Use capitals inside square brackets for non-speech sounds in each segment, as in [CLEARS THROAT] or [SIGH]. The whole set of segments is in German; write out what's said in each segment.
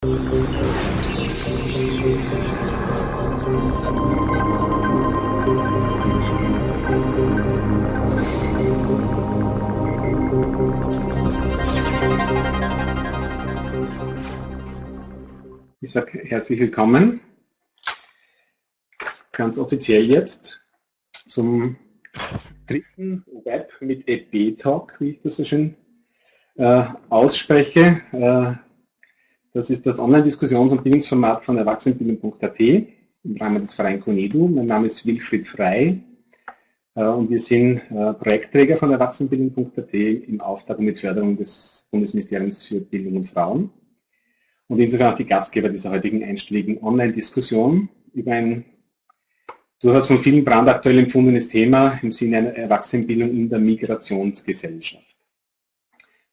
Ich sage herzlich willkommen, ganz offiziell jetzt zum dritten Web mit EP-Talk, wie ich das so schön äh, ausspreche. Äh, das ist das Online-Diskussions- und Bildungsformat von Erwachsenenbildung.at im Rahmen des Verein CONEDU. Mein Name ist Wilfried Frei äh, und wir sind äh, Projektträger von Erwachsenenbildung.at im Auftrag und mit Förderung des Bundesministeriums für Bildung und Frauen und insofern auch die Gastgeber dieser heutigen einstelligen Online-Diskussion über ein durchaus von vielen brandaktuell empfundenes Thema im Sinne einer Erwachsenenbildung in der Migrationsgesellschaft.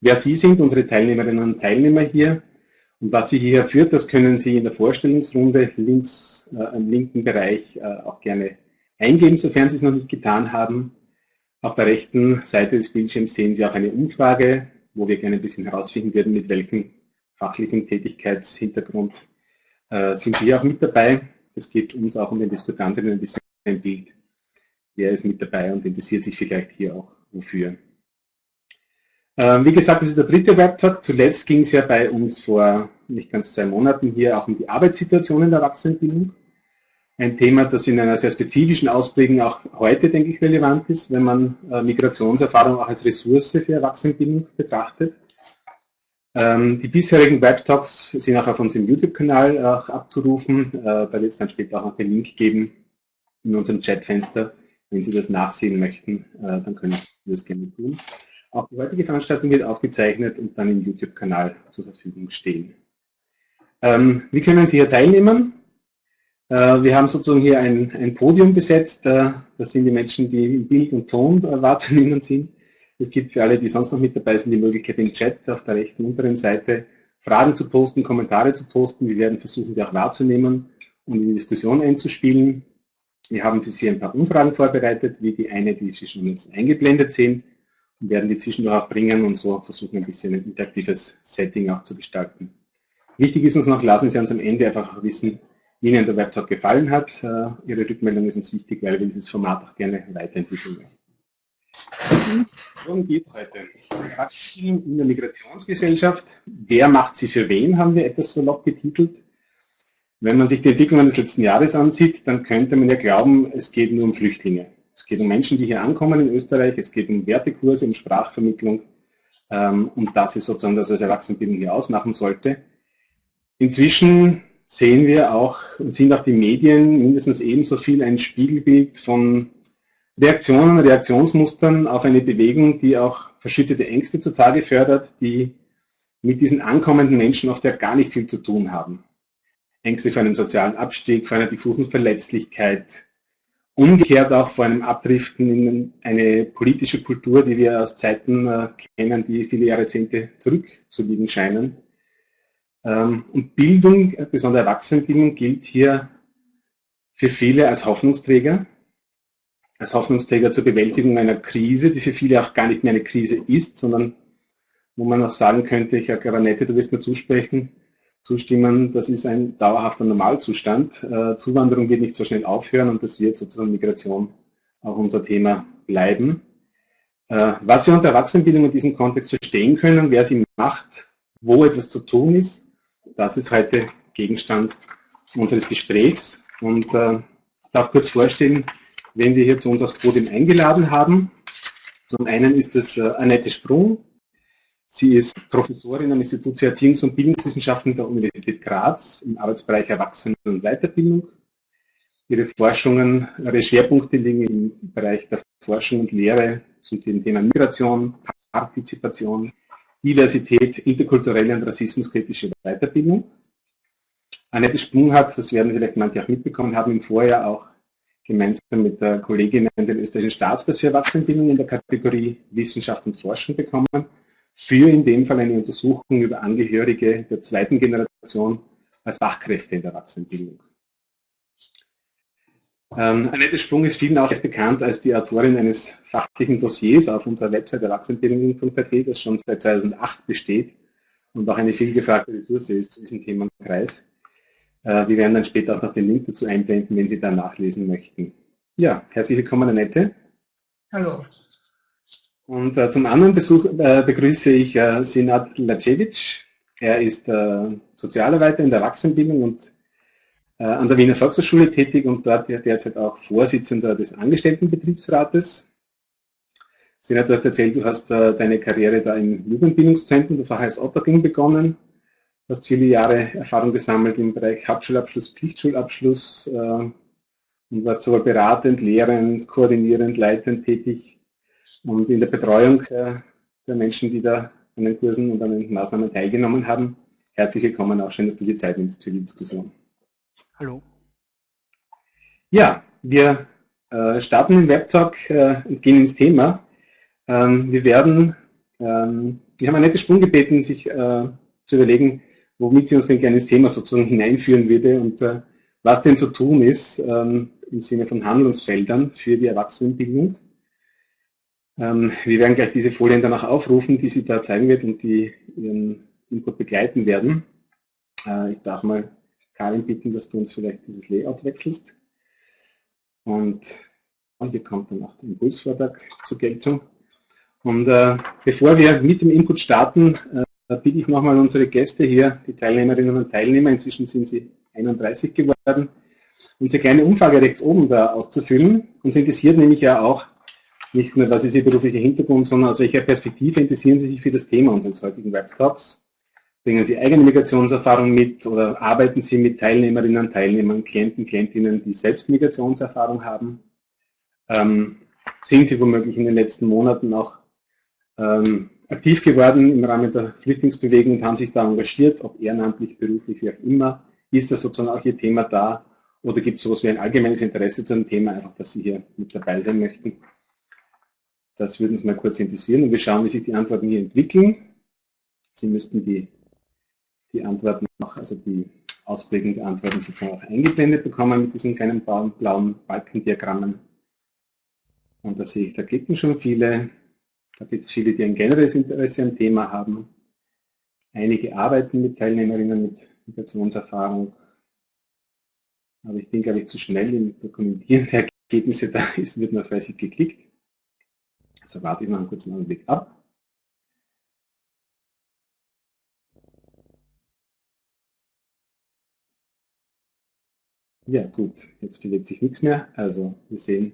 Wer Sie sind, unsere Teilnehmerinnen und Teilnehmer hier und was Sie hierher führt, das können Sie in der Vorstellungsrunde links äh, im linken Bereich äh, auch gerne eingeben, sofern Sie es noch nicht getan haben. Auf der rechten Seite des Bildschirms sehen Sie auch eine Umfrage, wo wir gerne ein bisschen herausfinden würden, mit welchem fachlichen Tätigkeitshintergrund äh, sind Sie auch mit dabei. Es geht uns auch um den Diskutantinnen ein bisschen ein Bild. Wer ist mit dabei und interessiert sich vielleicht hier auch wofür. Ähm, wie gesagt, das ist der dritte Webtalk. Zuletzt ging es ja bei uns vor nicht ganz zwei Monaten hier auch um die Arbeitssituation in der Erwachsenenbildung. Ein Thema, das in einer sehr spezifischen Ausprägung auch heute, denke ich, relevant ist, wenn man äh, Migrationserfahrung auch als Ressource für Erwachsenenbildung betrachtet. Ähm, die bisherigen Webtalks sind auch auf unserem YouTube-Kanal abzurufen. Äh, da wird es dann später auch noch den Link geben in unserem Chatfenster. Wenn Sie das nachsehen möchten, äh, dann können Sie das gerne tun. Auch die heutige Veranstaltung wird aufgezeichnet und dann im YouTube-Kanal zur Verfügung stehen. Ähm, wie können Sie hier teilnehmen? Äh, wir haben sozusagen hier ein, ein Podium besetzt. Äh, das sind die Menschen, die im Bild und Ton äh, [LAUGHS] wahrzunehmen sind. Es gibt für alle, die sonst noch mit dabei sind, die Möglichkeit im Chat auf der rechten unteren Seite Fragen zu posten, Kommentare zu posten. Wir werden versuchen, die auch wahrzunehmen und in die Diskussion einzuspielen. Wir haben für Sie ein paar Umfragen vorbereitet, wie die eine, die Sie schon jetzt eingeblendet sehen werden die zwischendurch auch bringen und so versuchen, ein bisschen ein interaktives Setting auch zu gestalten. Wichtig ist uns noch, lassen Sie uns am Ende einfach wissen, wie Ihnen der Webtalk gefallen hat. Äh, Ihre Rückmeldung ist uns wichtig, weil wir dieses Format auch gerne weiterentwickeln möchten. Worum geht es heute? Praxisbildung in der Migrationsgesellschaft. Wer macht sie für wen, haben wir etwas salopp betitelt. Wenn man sich die Entwicklung des letzten Jahres ansieht, dann könnte man ja glauben, es geht nur um Flüchtlinge. Es geht um Menschen, die hier ankommen in Österreich. Es geht um Wertekurse, um Sprachvermittlung. Ähm, und das ist sozusagen das, was Erwachsenenbildung hier ausmachen sollte. Inzwischen sehen wir auch und sind auch die Medien mindestens ebenso viel ein Spiegelbild von Reaktionen, Reaktionsmustern auf eine Bewegung, die auch verschüttete Ängste zutage fördert, die mit diesen ankommenden Menschen oft ja gar nicht viel zu tun haben. Ängste vor einem sozialen Abstieg, vor einer diffusen Verletzlichkeit, umgekehrt auch vor einem Abdriften in eine politische Kultur, die wir aus Zeiten äh, kennen, die viele Jahrzehnte zurückzuliegen scheinen. Ähm, und Bildung, äh, besonders Erwachsenenbildung, gilt hier für viele als Hoffnungsträger, als Hoffnungsträger zur Bewältigung einer Krise, die für viele auch gar nicht mehr eine Krise ist, sondern wo man auch sagen könnte, ich Herr Garanette, du wirst mir zusprechen, zustimmen, das ist ein dauerhafter Normalzustand. Äh, Zuwanderung wird nicht so schnell aufhören und das wird sozusagen Migration auch unser Thema bleiben. Äh, was wir unter Erwachsenenbildung in diesem Kontext verstehen können, wer sie macht, wo etwas zu tun ist, das ist heute Gegenstand unseres Gesprächs. Und äh, ich darf kurz vorstellen, wen wir hier zu uns aufs Podium eingeladen haben. Zum einen ist es Annette Sprung, Sie ist Professorin am Institut für Erziehungs- und Bildungswissenschaften der Universität Graz im Arbeitsbereich Erwachsenen- und Weiterbildung. Ihre Forschungen, ihre Schwerpunkte liegen im Bereich der Forschung und Lehre zum Thema Migration, Partizipation, Diversität, interkulturelle und rassismuskritische Weiterbildung. Annette Sprung hat, das werden vielleicht manche auch mitbekommen haben, im Vorjahr auch gemeinsam mit der Kollegin den österreichischen Staatspreis für Erwachsenenbildung in der Kategorie Wissenschaft und Forschung bekommen für in dem Fall eine Untersuchung über Angehörige der zweiten Generation als Fachkräfte in der Erwachsenenbildung. Ähm, Annette Sprung ist vielen auch bekannt als die Autorin eines fachlichen Dossiers auf unserer Website erwachsenenbildung.at, das schon seit 2008 besteht und auch eine vielgefragte Ressource ist zu diesem Themenkreis. Äh, wir werden dann später auch noch den Link dazu einblenden, wenn Sie da nachlesen möchten. Ja, herzlich willkommen, Annette. Hallo. Und äh, zum anderen Besuch, äh, begrüße ich äh, Sinat Lacevic. Er ist äh, Sozialarbeiter in der Erwachsenenbildung und äh, an der Wiener Volkshochschule tätig und dort derzeit auch Vorsitzender des Angestelltenbetriebsrates. Sinat, du hast erzählt, du hast äh, deine Karriere da im Jugendbildungszentrum der Fachheiß Ottergring begonnen, hast viele Jahre Erfahrung gesammelt im Bereich Hauptschulabschluss, Pflichtschulabschluss äh, und warst sowohl beratend, lehrend, koordinierend, leitend tätig und in der Betreuung äh, der Menschen, die da an den Kursen und an den Maßnahmen teilgenommen haben. Herzlich willkommen, auch schön, dass du dir Zeit nimmst für die Diskussion. Hallo. Ja, wir äh, starten den Webtalk äh, und gehen ins Thema. Ähm, wir werden, ähm, wir haben Annette Sprung gebeten, sich äh, zu überlegen, womit sie uns denn gerne ins Thema sozusagen hineinführen würde und äh, was denn zu tun ist ähm, im Sinne von Handlungsfeldern für die Erwachsenenbildung. Ähm, wir werden gleich diese Folien danach aufrufen, die sie da zeigen wird und die ihren Input begleiten werden. Äh, ich darf mal Karin bitten, dass du uns vielleicht dieses Layout wechselst. Und hier kommt dann auch der Impulsvortrag zur Geltung. Und äh, bevor wir mit dem Input starten, äh, bitte ich nochmal unsere Gäste hier, die Teilnehmerinnen und Teilnehmer, inzwischen sind sie 31 geworden, unsere kleine Umfrage rechts oben da auszufüllen. Uns interessiert nämlich ja auch, nicht nur, was ist Ihr beruflicher Hintergrund, sondern aus welcher Perspektive interessieren Sie sich für das Thema unseres heutigen Webtalks? Bringen Sie eigene Migrationserfahrung mit oder arbeiten Sie mit Teilnehmerinnen, Teilnehmern, Klienten, Klientinnen, die selbst Migrationserfahrung haben? Ähm, sind Sie womöglich in den letzten Monaten auch ähm, aktiv geworden im Rahmen der Flüchtlingsbewegung und haben sich da engagiert, ob ehrenamtlich, beruflich, wie auch immer? Ist das sozusagen auch Ihr Thema da? Oder gibt es sowas wie ein allgemeines Interesse zu dem Thema, einfach, dass Sie hier mit dabei sein möchten? Das würde uns mal kurz interessieren und wir schauen, wie sich die Antworten hier entwickeln. Sie müssten die, die Antworten auch, also die Ausprägung der Antworten sozusagen auch eingeblendet bekommen mit diesen kleinen blauen, blauen Balkendiagrammen. Und da sehe ich, da klicken schon viele. Da gibt es viele, die ein generelles Interesse am Thema haben. Einige arbeiten mit Teilnehmerinnen mit Migrationserfahrung. Aber ich bin, glaube ich, zu schnell im Dokumentieren der Ergebnisse. Da ist, wird noch fleißig geklickt. Also warte ich noch einen kurzen Augenblick ab. Ja gut, jetzt bewegt sich nichts mehr. Also wir sehen,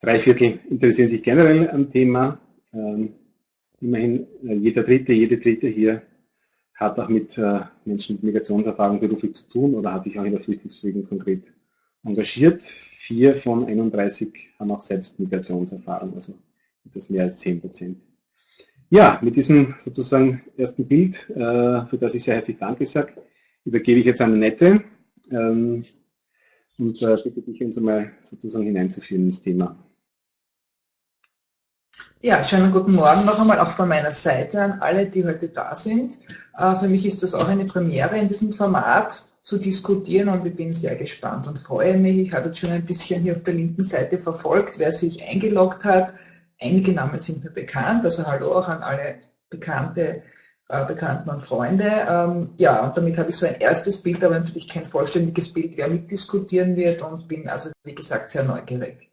drei Viertel interessieren sich generell am Thema. Ähm, immerhin äh, jeder Dritte, jede Dritte hier hat auch mit äh, Menschen mit Migrationserfahrung beruflich zu tun oder hat sich auch in der Flüchtlingsbewegung konkret engagiert. Vier von 31 haben auch selbst Migrationserfahrung. Also etwas mehr als 10 Prozent. Ja, mit diesem sozusagen ersten Bild, äh, für das ich sehr herzlich Danke sage, übergebe ich jetzt an Annette ähm, und äh, bitte dich uns einmal sozusagen hineinzuführen ins Thema. Ja, schönen guten Morgen noch einmal auch von meiner Seite an alle, die heute da sind. Äh, für mich ist das auch eine Premiere in diesem Format zu diskutieren und ich bin sehr gespannt und freue mich. Ich habe jetzt schon ein bisschen hier auf der linken Seite verfolgt, wer sich eingeloggt hat. Einige Namen sind mir bekannt, also hallo auch an alle Bekannte, äh, Bekannten und Freunde. Ähm, ja, und damit habe ich so ein erstes Bild, aber natürlich kein vollständiges Bild, wer mitdiskutieren wird und bin also, wie gesagt, sehr neugierig.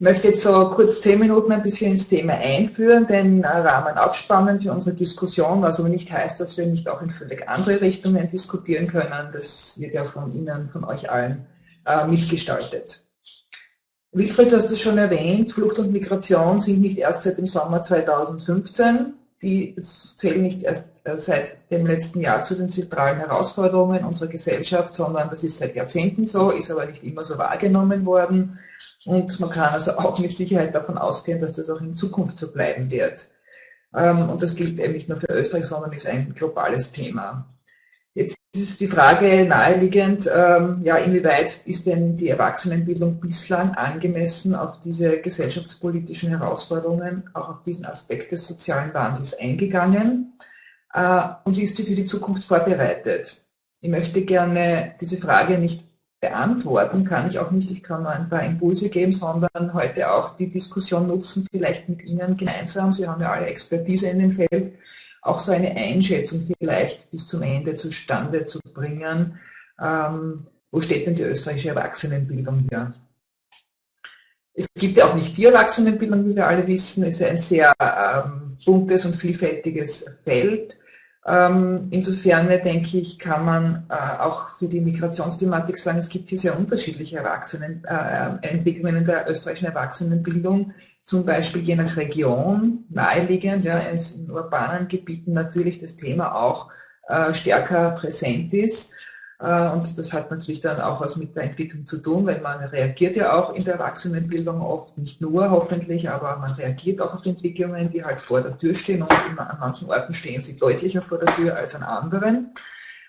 Ich möchte jetzt so kurz zehn Minuten ein bisschen ins Thema einführen, den Rahmen aufspannen für unsere Diskussion, was aber nicht heißt, dass wir nicht auch in völlig andere Richtungen diskutieren können. Das wird ja von Ihnen, von euch allen äh, mitgestaltet. Wilfried, du hast es schon erwähnt, Flucht und Migration sind nicht erst seit dem Sommer 2015. Die zählen nicht erst äh, seit dem letzten Jahr zu den zentralen Herausforderungen unserer Gesellschaft, sondern das ist seit Jahrzehnten so, ist aber nicht immer so wahrgenommen worden. Und man kann also auch mit Sicherheit davon ausgehen, dass das auch in Zukunft so bleiben wird. Ähm, und das gilt eben nicht nur für Österreich, sondern ist ein globales Thema. Ist die Frage naheliegend, ähm, ja, inwieweit ist denn die Erwachsenenbildung bislang angemessen auf diese gesellschaftspolitischen Herausforderungen, auch auf diesen Aspekt des sozialen Wandels eingegangen? Äh, und wie ist sie für die Zukunft vorbereitet? Ich möchte gerne diese Frage nicht beantworten, kann ich auch nicht. Ich kann nur ein paar Impulse geben, sondern heute auch die Diskussion nutzen, vielleicht mit Ihnen gemeinsam. Sie haben ja alle Expertise in dem Feld auch so eine Einschätzung vielleicht bis zum Ende zustande zu bringen. Ähm, wo steht denn die österreichische Erwachsenenbildung hier? Es gibt ja auch nicht die Erwachsenenbildung, wie wir alle wissen. Es ist ein sehr ähm, buntes und vielfältiges Feld. Ähm, insofern denke ich, kann man äh, auch für die Migrationsthematik sagen, es gibt hier sehr unterschiedliche Erwachsenen, äh, Entwicklungen in der österreichischen Erwachsenenbildung, zum Beispiel je nach Region, naheliegend, ja, in urbanen Gebieten natürlich das Thema auch äh, stärker präsent ist. Äh, und das hat natürlich dann auch was mit der Entwicklung zu tun, weil man reagiert ja auch in der Erwachsenenbildung oft, nicht nur hoffentlich, aber man reagiert auch auf Entwicklungen, die halt vor der Tür stehen und an manchen Orten stehen sie deutlicher vor der Tür als an anderen.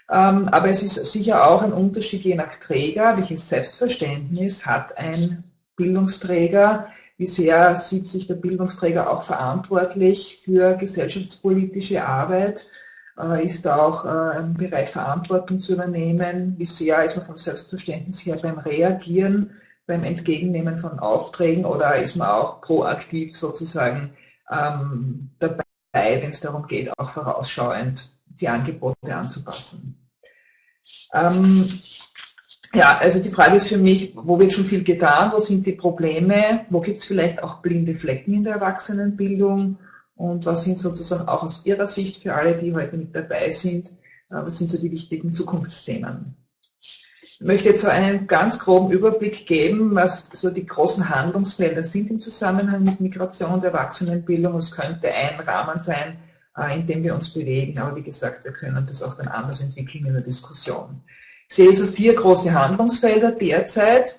Ähm, aber es ist sicher auch ein Unterschied je nach Träger, welches Selbstverständnis hat ein Bildungsträger, wie sehr sieht sich der Bildungsträger auch verantwortlich für gesellschaftspolitische Arbeit, äh, ist auch äh, bereit, Verantwortung zu übernehmen. Wie sehr ist man vom Selbstverständnis her beim Reagieren, beim Entgegennehmen von Aufträgen oder ist man auch proaktiv sozusagen ähm, dabei, wenn es darum geht, auch vorausschauend die Angebote anzupassen. Ähm, ja, also die Frage ist für mich, wo wird schon viel getan, wo sind die Probleme, wo gibt es vielleicht auch blinde Flecken in der Erwachsenenbildung und was sind sozusagen auch aus Ihrer Sicht für alle, die heute mit dabei sind, äh, was sind so die wichtigen Zukunftsthemen? Ich möchte jetzt so einen ganz groben Überblick geben, was so die großen Handlungsfelder sind im Zusammenhang mit Migration und Erwachsenenbildung. Es könnte ein Rahmen sein, äh, in dem wir uns bewegen. Aber wie gesagt, wir können das auch dann anders entwickeln in der Diskussion. Sehe so vier große Handlungsfelder derzeit,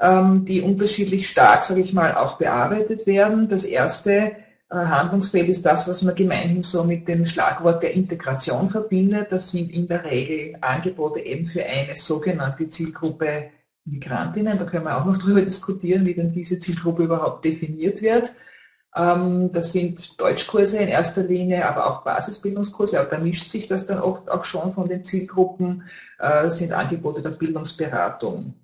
ähm, die unterschiedlich stark, sage ich mal, auch bearbeitet werden. Das erste äh, Handlungsfeld ist das, was man gemeinhin so mit dem Schlagwort der Integration verbindet. Das sind in der Regel Angebote eben für eine sogenannte Zielgruppe Migrantinnen. Da können wir auch noch [LAUGHS] darüber diskutieren, wie denn diese Zielgruppe überhaupt definiert wird. Ähm, das sind Deutschkurse in erster Linie, aber auch Basisbildungskurse. Aber da mischt sich das dann oft auch schon von den Zielgruppen. Das äh, sind Angebote der Bildungsberatung.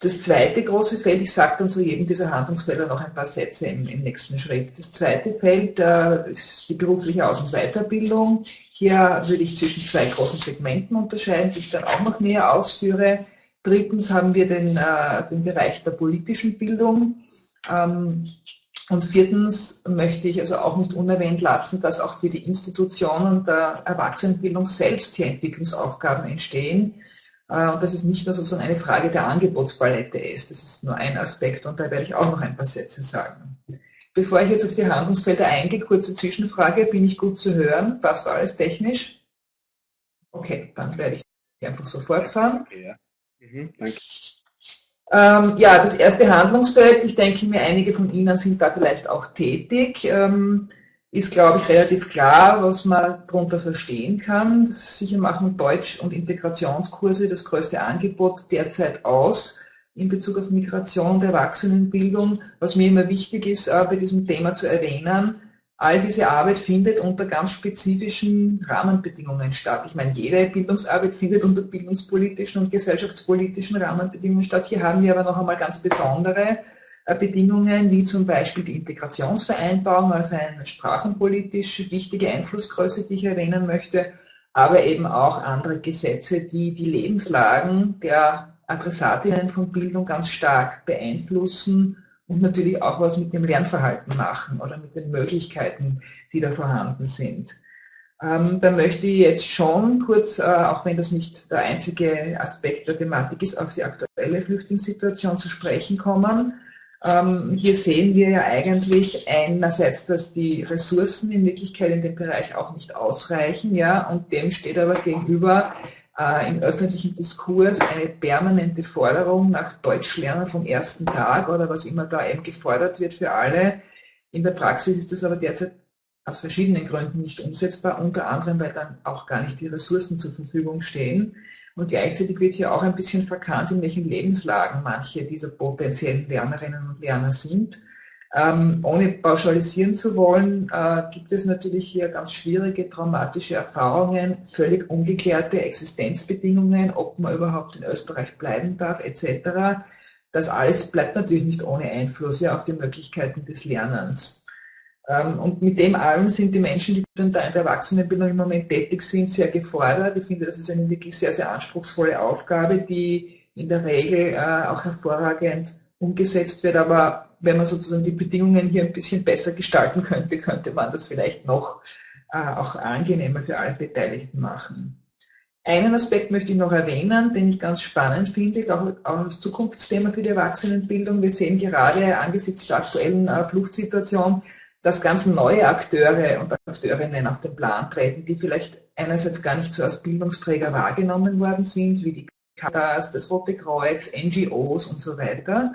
Das zweite große Feld, ich sage dann zu jedem dieser Handlungsfelder noch ein paar Sätze im, im nächsten Schritt. Das zweite Feld äh, ist die berufliche Aus- und Weiterbildung. Hier würde ich zwischen zwei großen Segmenten unterscheiden, die ich dann auch noch näher ausführe. Drittens haben wir den, äh, den Bereich der politischen Bildung. Ähm, und viertens möchte ich also auch nicht unerwähnt lassen, dass auch für die Institutionen der Erwachsenenbildung selbst hier Entwicklungsaufgaben entstehen äh, und dass es nicht nur sozusagen eine Frage der Angebotspalette ist. Das ist nur ein Aspekt und da werde ich auch noch ein paar Sätze sagen. Bevor ich jetzt auf die Handlungsfelder eingehe, kurze Zwischenfrage, bin ich gut zu hören? Passt alles technisch? Okay, dann werde ich einfach so fortfahren. Ja. Mhm, danke. Ähm, ja, das erste Handlungsfeld, ich denke mir, einige von Ihnen sind da vielleicht auch tätig. Ähm, ist, glaube ich, relativ klar, was man darunter verstehen kann. Sicher machen Deutsch- und Integrationskurse das größte Angebot derzeit aus in Bezug auf Migration und Erwachsenenbildung. Was mir immer wichtig ist, äh, bei diesem Thema zu erwähnen, all diese Arbeit findet unter ganz spezifischen Rahmenbedingungen statt. Ich meine, jede Bildungsarbeit findet unter bildungspolitischen und gesellschaftspolitischen Rahmenbedingungen statt. Hier haben wir aber noch einmal ganz besondere äh, Bedingungen wie zum Beispiel die Integrationsvereinbarung als eine sprachenpolitisch wichtige Einflussgröße, die ich erwähnen möchte, aber eben auch andere Gesetze, die die Lebenslagen der Adressatinnen von Bildung ganz stark beeinflussen und natürlich auch was mit dem Lernverhalten machen oder mit den Möglichkeiten, die da vorhanden sind. Ähm, da möchte ich jetzt schon kurz, äh, auch wenn das nicht der einzige Aspekt der Thematik ist, auf die aktuelle Flüchtlingssituation zu sprechen kommen. Ähm, hier sehen wir ja eigentlich einerseits, dass die Ressourcen in Wirklichkeit in dem Bereich auch nicht ausreichen, ja, und dem steht aber gegenüber äh, im öffentlichen Diskurs eine permanente Forderung nach Deutschlernen vom ersten Tag oder was immer da eben gefordert wird für alle. In der Praxis ist das aber derzeit aus verschiedenen Gründen nicht umsetzbar, unter anderem, weil dann auch gar nicht die Ressourcen zur Verfügung stehen. Und gleichzeitig wird hier auch ein bisschen verkannt, in welchen Lebenslagen manche dieser potenziellen Lernerinnen und Lerner sind. Ähm, ohne pauschalisieren zu wollen, äh, gibt es natürlich hier ganz schwierige, traumatische Erfahrungen, völlig ungeklärte Existenzbedingungen, ob man überhaupt in Österreich bleiben darf, etc. Das alles bleibt natürlich nicht ohne Einfluss ja, auf die Möglichkeiten des Lernens. Ähm, und mit dem allem sind die Menschen, die dann da in der Erwachsenenbildung im Moment tätig sind, sehr gefordert. Ich finde, das ist eine wirklich sehr, sehr anspruchsvolle Aufgabe, die in der Regel äh, auch hervorragend umgesetzt wird. Aber wenn man sozusagen die Bedingungen hier ein bisschen besser gestalten könnte, könnte man das vielleicht noch äh, auch angenehmer für alle Beteiligten machen. Einen Aspekt möchte ich noch erwähnen, den ich ganz spannend finde, auch, auch als Zukunftsthema für die Erwachsenenbildung. Wir sehen gerade angesichts der aktuellen äh, Fluchtsituation, dass ganz neue Akteure und Akteurinnen auf den Plan treten, die vielleicht einerseits gar nicht so als Bildungsträger wahrgenommen worden sind, wie die Caritas, das Rote Kreuz, NGOs und so weiter.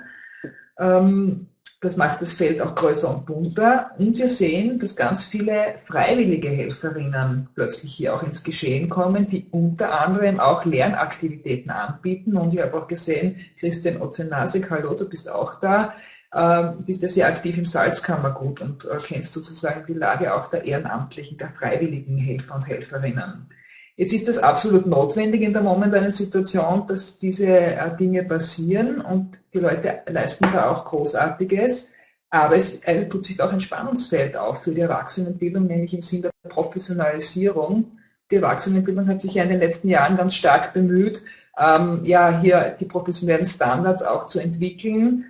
Ähm, das macht das Feld auch größer und bunter. Und wir sehen, dass ganz viele freiwillige Helferinnen plötzlich hier auch ins Geschehen kommen, die unter anderem auch Lernaktivitäten anbieten. Und ich habe auch gesehen, Christian Ozenasik, hallo, du bist auch da, äh, bist ja sehr aktiv im Salzkammergut und äh, kennst sozusagen die Lage auch der ehrenamtlichen, der freiwilligen Helfer und Helferinnen. Jetzt ist das absolut notwendig in der momentanen Situation, dass diese äh, Dinge passieren und die Leute leisten da auch Großartiges. Aber es tut sich auch ein Spannungsfeld auf für die Erwachsenenbildung, nämlich im Sinne der Professionalisierung. Die Erwachsenenbildung hat sich ja in den letzten Jahren ganz stark bemüht, ähm, ja, hier die professionellen Standards auch zu entwickeln.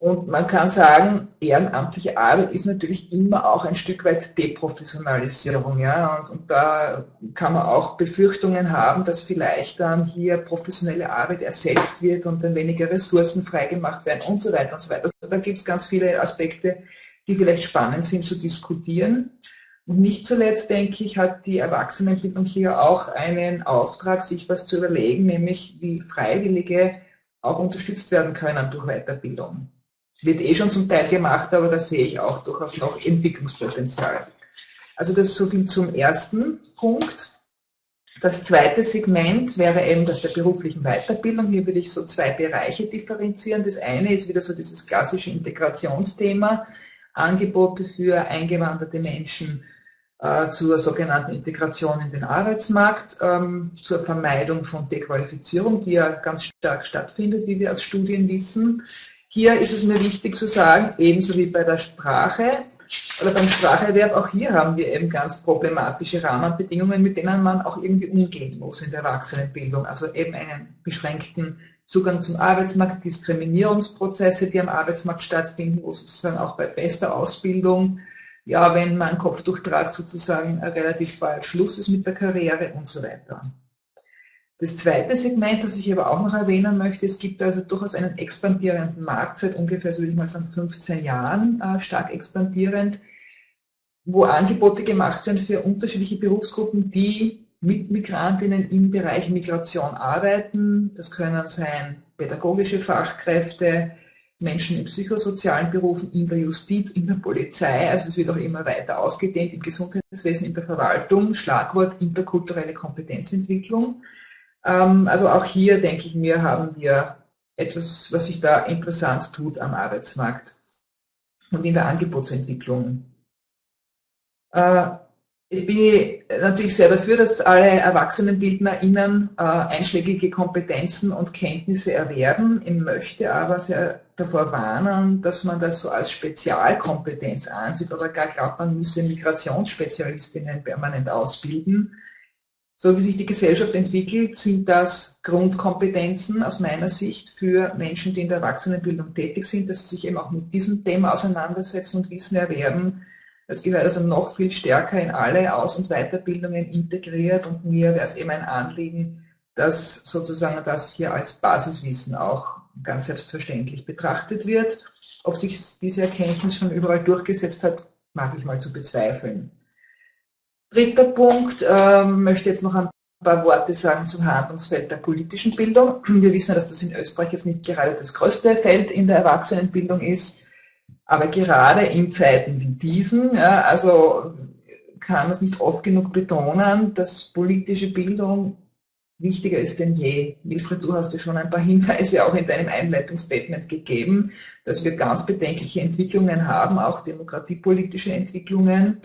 Und man kann sagen, ehrenamtliche Arbeit ist natürlich immer auch ein Stück weit Deprofessionalisierung. Ja? Und, und, da kann man auch Befürchtungen haben, dass vielleicht dann hier professionelle Arbeit ersetzt wird und dann weniger Ressourcen freigemacht werden und so weiter und so weiter. Also da gibt es ganz viele Aspekte, die vielleicht spannend sind zu diskutieren. Und nicht zuletzt, denke ich, hat die Erwachsenenbildung hier auch einen Auftrag, sich was zu überlegen, nämlich wie Freiwillige auch unterstützt werden können durch Weiterbildung wird eh schon zum Teil gemacht, aber da sehe ich auch durchaus noch Entwicklungspotenzial. Also das so viel zum ersten Punkt. Das zweite Segment wäre eben das der beruflichen Weiterbildung. Hier würde ich so zwei Bereiche differenzieren. Das eine ist wieder so dieses klassische Integrationsthema, Angebote für eingewanderte Menschen äh, zur sogenannten Integration in den Arbeitsmarkt, ähm, zur Vermeidung von Dequalifizierung, die ja ganz stark stattfindet, wie wir aus Studien wissen. Hier ist es mir wichtig zu sagen, ebenso wie bei der Sprache oder beim Spracherwerb, auch hier haben wir eben ganz problematische Rahmenbedingungen, mit denen man auch irgendwie umgehen muss in der Erwachsenenbildung. Also eben einen beschränkten Zugang zum Arbeitsmarkt, Diskriminierungsprozesse, die am Arbeitsmarkt stattfinden, wo sozusagen auch bei bester Ausbildung, ja, wenn man Kopftuchtrag sozusagen relativ bald Schluss ist mit der Karriere und so weiter. Das zweite Segment, das ich aber auch noch erwähnen möchte, es gibt also durchaus einen expandierenden Markt seit ungefähr, so würde ich mal sagen, 15 Jahren äh, stark expandierend, wo Angebote gemacht werden für unterschiedliche Berufsgruppen, die mit Migrantinnen im Bereich Migration arbeiten. Das können sein pädagogische Fachkräfte, Menschen in psychosozialen Berufen, in der Justiz, in der Polizei, also es wird auch immer weiter ausgedehnt im Gesundheitswesen, in der Verwaltung, Schlagwort interkulturelle Kompetenzentwicklung. Ähm, also auch hier, denke ich mir, haben wir etwas, was sich da interessant tut am Arbeitsmarkt und in der Angebotsentwicklung. Äh, jetzt bin ich natürlich sehr dafür, dass alle ErwachsenenbildnerInnen äh, einschlägige Kompetenzen und Kenntnisse erwerben. Ich möchte aber sehr davor warnen, dass man das so als Spezialkompetenz ansieht oder gar glaubt, man müsse Migrationsspezialistinnen permanent ausbilden so wie sich die Gesellschaft entwickelt, sind das Grundkompetenzen aus meiner Sicht für Menschen, die in der Erwachsenenbildung tätig sind, dass sie sich eben auch mit diesem Thema auseinandersetzen und Wissen erwerben. Das gehört also noch viel stärker in alle Aus- und Weiterbildungen integriert und mir wäre es eben ein Anliegen, dass sozusagen das hier als Basiswissen auch ganz selbstverständlich betrachtet wird. Ob sich diese Erkenntnis schon überall durchgesetzt hat, mag ich mal zu bezweifeln. Dritter Punkt, ähm, möchte jetzt noch ein paar Worte sagen zum Handlungsfeld der politischen Bildung. Wir wissen, dass das in Österreich jetzt nicht gerade das größte Feld in der Erwachsenenbildung ist, aber gerade in Zeiten wie diesen, ja, also kann man es nicht oft genug betonen, dass politische Bildung wichtiger ist denn je. Wilfried, du hast ja schon ein paar Hinweise auch in deinem Einleitungsstatement gegeben, dass wir ganz bedenkliche Entwicklungen haben, auch demokratiepolitische Entwicklungen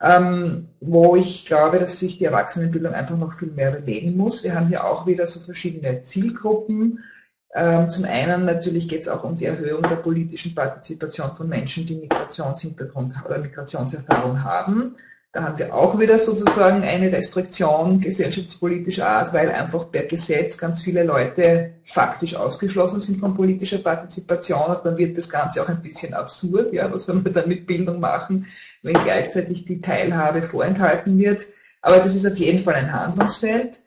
ähm, wo ich glaube, dass sich die Erwachsenenbildung einfach noch viel mehr bewegen muss. Wir haben hier auch wieder so verschiedene Zielgruppen. Ähm, zum einen natürlich geht es auch um die Erhöhung der politischen Partizipation von Menschen, die Migrationshintergrund oder Migrationserfahrung haben. Da haben wir auch wieder sozusagen eine Restriktion gesellschaftspolitischer Art, weil einfach per Gesetz ganz viele Leute faktisch ausgeschlossen sind von politischer Partizipation. Also dann wird das Ganze auch ein bisschen absurd. Ja, was soll man dann mit Bildung machen, wenn gleichzeitig die Teilhabe vorenthalten wird? Aber das ist auf jeden Fall ein Handlungsfeld.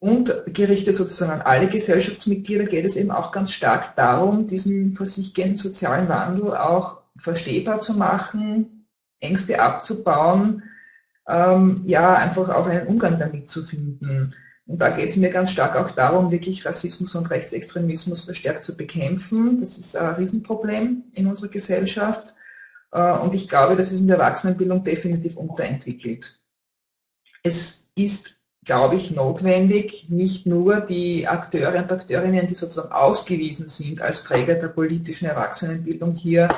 Und gerichtet sozusagen an alle Gesellschaftsmitglieder geht es eben auch ganz stark darum, diesen vor sich gehenden sozialen Wandel auch verstehbar zu machen, Ängste abzubauen, ähm, ja, einfach auch einen Umgang damit zu finden. Und da geht es mir ganz stark auch darum, wirklich Rassismus und Rechtsextremismus verstärkt zu bekämpfen. Das ist ein Riesenproblem in unserer Gesellschaft. Äh, und ich glaube, das ist in der Erwachsenenbildung definitiv unterentwickelt. Es ist, glaube ich, notwendig, nicht nur die Akteure und Akteurinnen, die sozusagen ausgewiesen sind als Träger der politischen Erwachsenenbildung hier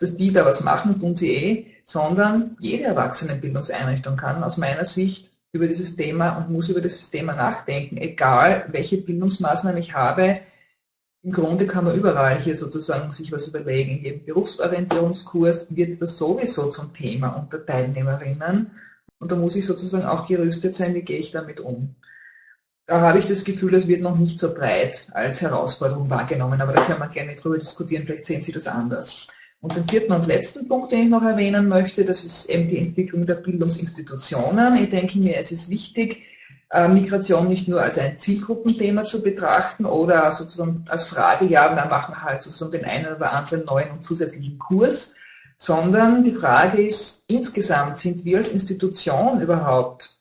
dass die da was machen, das tun sie eh, sondern jede Erwachsenenbildungseinrichtung kann aus meiner Sicht über dieses Thema und muss über dieses Thema nachdenken, egal welche Bildungsmaßnahmen ich habe. Im Grunde kann man überall hier sozusagen sich was überlegen. In jedem Berufsorientierungskurs wird das sowieso zum Thema unter Teilnehmerinnen. Und da muss ich sozusagen auch gerüstet sein, wie gehe ich damit um. Da habe ich das Gefühl, es wird noch nicht so breit als Herausforderung wahrgenommen, aber da können wir gerne drüber diskutieren, vielleicht sehen Sie das anders. Und den vierten und letzten Punkt, den ich noch erwähnen möchte, das ist eben die Entwicklung der Bildungsinstitutionen. Ich denke mir, es ist wichtig, äh, Migration nicht nur als ein Zielgruppenthema zu betrachten oder sozusagen als Frage, ja, wir machen halt sozusagen den einen oder anderen neuen und zusätzlichen Kurs, sondern die Frage ist, insgesamt sind wir als Institution überhaupt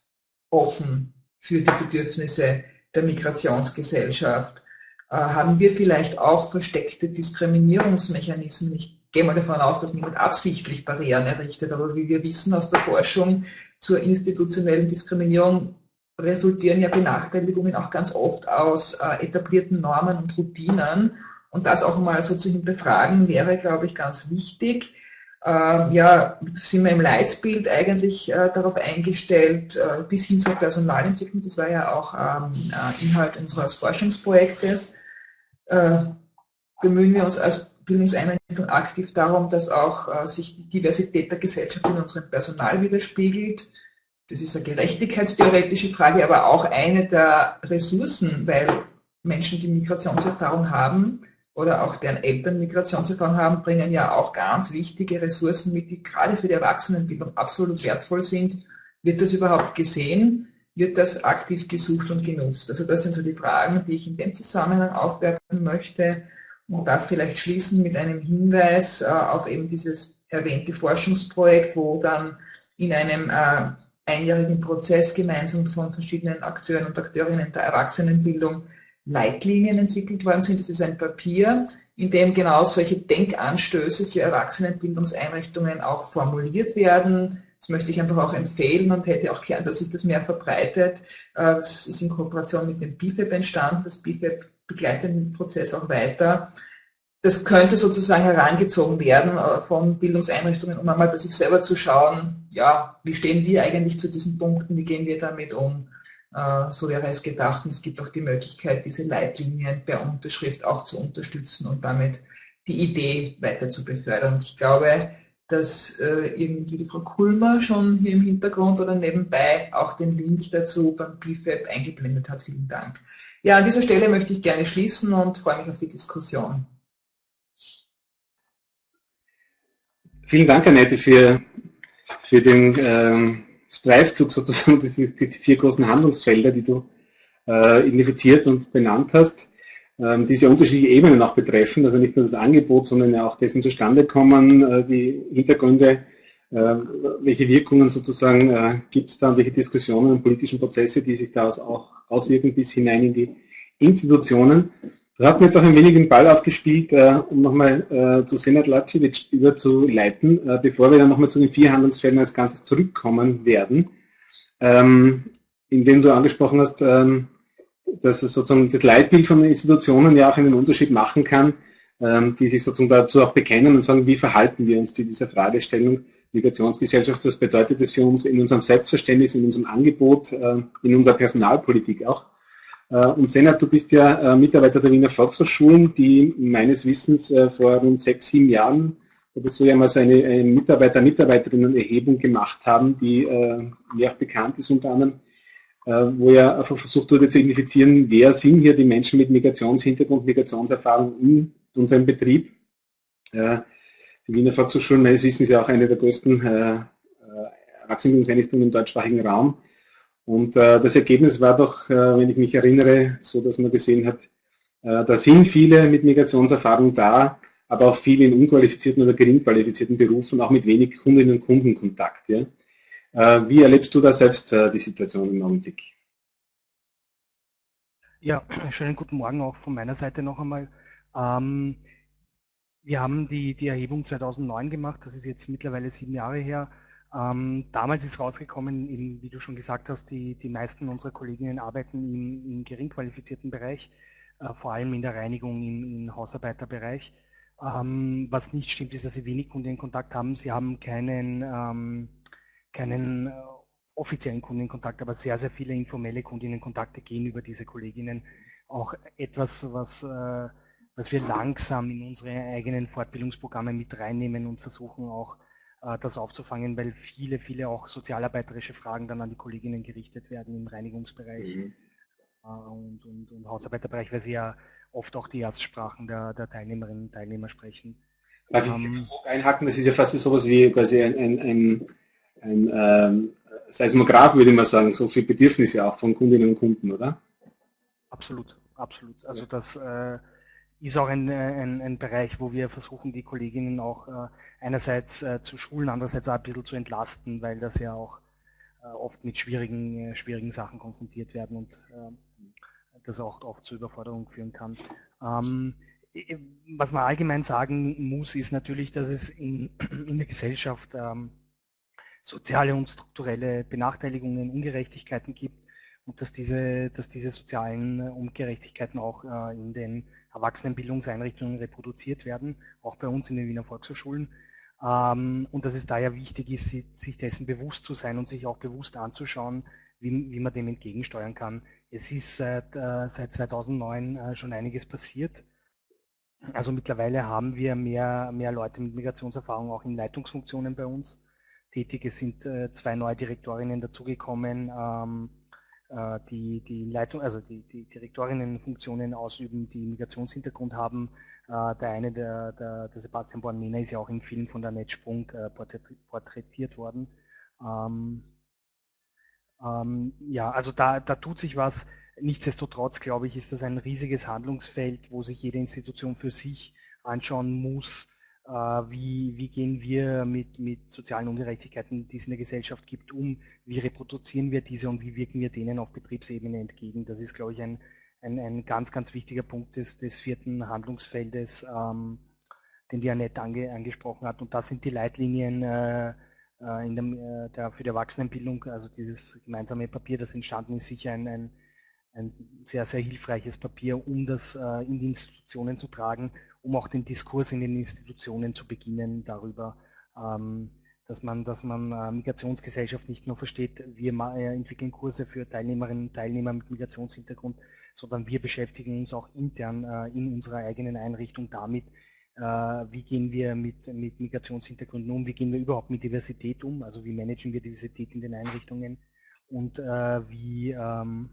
offen für die Bedürfnisse der Migrationsgesellschaft? Äh, haben wir vielleicht auch versteckte Diskriminierungsmechanismen? Ich gehe mal davon aus, dass niemand absichtlich Barrieren errichtet, aber wie wir wissen aus der Forschung zur institutionellen Diskriminierung resultieren ja Benachteiligungen auch ganz oft aus äh, etablierten Normen und Routinen. Und das auch mal so zu hinterfragen, wäre, glaube ich, ganz wichtig. Ähm, ja, sind wir im Leitbild eigentlich äh, darauf eingestellt, äh, bis hin zur Personalentwicklung. Das war ja auch ähm, äh, Inhalt unseres Forschungsprojektes. Äh, bemühen wir uns als Bildungseinrichtung aktiv darum, dass auch äh, sich die Diversität der Gesellschaft in unserem Personal widerspiegelt. Das ist eine gerechtigkeitstheoretische Frage, aber auch eine der Ressourcen, weil Menschen, die Migrationserfahrung haben oder auch deren Eltern Migrationserfahrung haben, bringen ja auch ganz wichtige Ressourcen mit, die gerade für die Erwachsenenbildung absolut wertvoll sind. Wird das überhaupt gesehen? Wird das aktiv gesucht und genutzt? Also das sind so die Fragen, die ich in dem Zusammenhang aufwerfen möchte und darf vielleicht schließen mit einem Hinweis äh, auf eben dieses erwähnte Forschungsprojekt, wo dann in einem äh, einjährigen Prozess gemeinsam von verschiedenen Akteuren und Akteurinnen der Erwachsenenbildung Leitlinien entwickelt worden sind. Das ist ein Papier, in dem genau solche Denkanstöße für Erwachsenenbildungseinrichtungen auch formuliert werden. Das möchte ich einfach auch empfehlen und hätte auch gern, dass sich das mehr verbreitet. Äh, es ist in Kooperation mit dem BIFEB entstanden. Das BIFEB begleitet den Prozess auch weiter. Das könnte sozusagen herangezogen werden äh, von Bildungseinrichtungen, um einmal bei sich selber zu schauen, ja, wie stehen die eigentlich zu diesen Punkten, wie gehen wir damit um? Äh, so wäre es gedacht. Und es gibt auch die Möglichkeit, diese Leitlinien per Unterschrift auch zu unterstützen und damit die Idee weiter zu befördern. Ich glaube, dass äh, irgendwie die Frau Kulmer schon hier im Hintergrund oder nebenbei auch den Link dazu beim BFAB eingeblendet hat. Vielen Dank. Ja, an dieser Stelle möchte ich gerne schließen und freue mich auf die Diskussion. Vielen Dank, Annette, für, für den ähm, Streifzug sozusagen, [LAUGHS] die, die, vier großen Handlungsfelder, die du äh, identifiziert und benannt hast, ähm, die sehr unterschiedliche Ebenen auch betreffen, also nicht nur das Angebot, sondern ja auch dessen Zustandekommen, äh, die Hintergründe, äh, welche Wirkungen sozusagen äh, gibt es da welche Diskussionen und politischen Prozesse, die sich daraus auch auswirken bis hinein in die Institutionen. Du hast mir jetzt auch ein wenig den Ball aufgespielt, äh, um nochmal zu Senat Lacic überzuleiten, bevor wir dann nochmal zu den vier Handlungsfeldern als Ganzes zurückkommen werden, ähm, indem du angesprochen hast, ähm, dass es sozusagen das Leitbild von den Institutionen ja auch einen Unterschied machen kann, ähm, die sich sozusagen dazu auch bekennen und sagen, wie verhalten wir uns zu dieser Fragestellung Migrationsgesellschaft, was bedeutet das für uns in unserem Selbstverständnis, in unserem Angebot, äh, in unserer Personalpolitik auch. Äh, und Senat, du bist ja äh, Mitarbeiter der Wiener Volkshochschulen, die meines Wissens äh, vor rund sechs, sieben Jahren oder so ja mal so eine, eine Mitarbeiter, Mitarbeiterinnen-Erhebung gemacht haben, die mir auch bekannt ist unter anderem, wo ja einfach versucht wurde zu identifizieren, wer sind hier die Menschen mit Migrationshintergrund, Migrationserfahrung in unserem Betrieb. Die Wiener Volkshochschulen meines Wissens ja auch eine der größten Arztbildungseinrichtungen im deutschsprachigen Raum. Und äh, das Ergebnis war doch, äh, wenn ich mich erinnere, so dass man gesehen hat, äh, da sind viele mit Migrationserfahrung da, aber auch viele in unqualifizierten oder gering qualifizierten Berufen, auch mit wenig Kundinnen und Kundenkontakt. Ja? Äh, wie erlebst du da selbst äh, die Situation im Augenblick? Ja, [CLEARS THROAT] schönen guten Morgen auch von meiner Seite noch einmal. Ähm, wir haben die, die Erhebung 2009 gemacht, das ist jetzt mittlerweile sieben Jahre her. Ähm, damals ist rausgekommen, eben, wie du schon gesagt hast, die, die meisten unserer Kolleginnen arbeiten im, im gering qualifizierten Bereich, äh, vor allem in der Reinigung im, im Hausarbeiterbereich. Ähm, was nicht stimmt, ist, dass sie wenig Kundenkontakt haben. Sie haben keinen, ähm, keinen äh, offiziellen Kundenkontakt, aber sehr, sehr viele informelle Kundinnenkontakte gehen über diese Kolleginnen. Auch etwas, was, äh, was wir langsam in unsere eigenen Fortbildungsprogramme mit reinnehmen und versuchen auch äh, das aufzufangen, weil viele, viele auch sozialarbeiterische Fragen dann an die Kolleginnen gerichtet werden im Reinigungsbereich mhm. Und, und, und, Hausarbeiterbereich, weil sie ja oft auch die Erstsprachen der, der Teilnehmerinnen und Teilnehmer sprechen. Darf ähm, ich einhaken? Das ist ja fast sowas wie quasi ein, ein, ein, ein ähm, Seismograph, würde ich mal sagen, so für Bedürfnisse auch von Kundinnen und Kunden, oder? Absolut, absolut. Also ja. das äh, ist auch ein, ein, ein, Bereich, wo wir versuchen, die Kolleginnen auch äh, einerseits äh, zu schulen, andererseits auch ein bisschen zu entlasten, weil das ja auch äh, oft mit schwierigen, äh, schwierigen Sachen konfrontiert werden und äh, das auch oft zu Überforderung führen kann. Ähm, was man allgemein sagen muss, ist natürlich, dass es in, [CLEARS THROAT] in der Gesellschaft ähm, soziale und strukturelle Benachteiligungen, Ungerechtigkeiten gibt und dass diese, dass diese sozialen Ungerechtigkeiten auch äh, in den Erwachsenenbildungseinrichtungen reproduziert werden, auch bei uns in den Wiener Volkshochschulen. Ähm, und dass es daher wichtig ist, sich dessen bewusst zu sein und sich auch bewusst anzuschauen, wie, wie man dem entgegensteuern kann. Es ist seit, äh, seit 2009 äh, schon einiges passiert. Also mittlerweile haben wir mehr, mehr Leute mit Migrationserfahrung auch in Leitungsfunktionen bei uns tätig. Es sind äh, zwei neue Direktorinnen dazugekommen. Ähm, äh, die, die Leitung, also die, die Direktorinnenfunktionen ausüben, die Migrationshintergrund haben. Äh, der eine, der, der, der Sebastian Bornmena, ist ja auch im Film von der Netzsprung äh, porträtiert worden. Ähm, ähm, ja, also da, da tut sich was. Nichtsdestotrotz, glaube ich, ist das ein riesiges Handlungsfeld, wo sich jede Institution für sich anschauen muss, wie, wie gehen wir mit, mit sozialen Ungerechtigkeiten, die es in der Gesellschaft gibt, um, wie reproduzieren wir diese und wie wirken wir denen auf Betriebsebene entgegen. Das ist, glaube ich, ein, ein, ein ganz, ganz wichtiger Punkt des, des vierten Handlungsfeldes, ähm, den die Annette ange, angesprochen hat. Und das sind die Leitlinien äh, äh in der, äh, der, für die Erwachsenenbildung, also dieses gemeinsame Papier, das entstanden ist, sicher ein, ein, ein sehr, sehr hilfreiches Papier, um das äh, in die Institutionen zu tragen um auch den Diskurs in den Institutionen zu beginnen darüber, ähm, dass man, dass man äh, Migrationsgesellschaft nicht nur versteht, wir äh, entwickeln Kurse für Teilnehmerinnen und Teilnehmer mit Migrationshintergrund, sondern wir beschäftigen uns auch intern äh, in unserer eigenen Einrichtung damit, wie gehen wir mit, mit Migrationshintergründen um, wie gehen wir überhaupt mit Diversität um, also wie managen wir Diversität in den Einrichtungen und wie, ähm,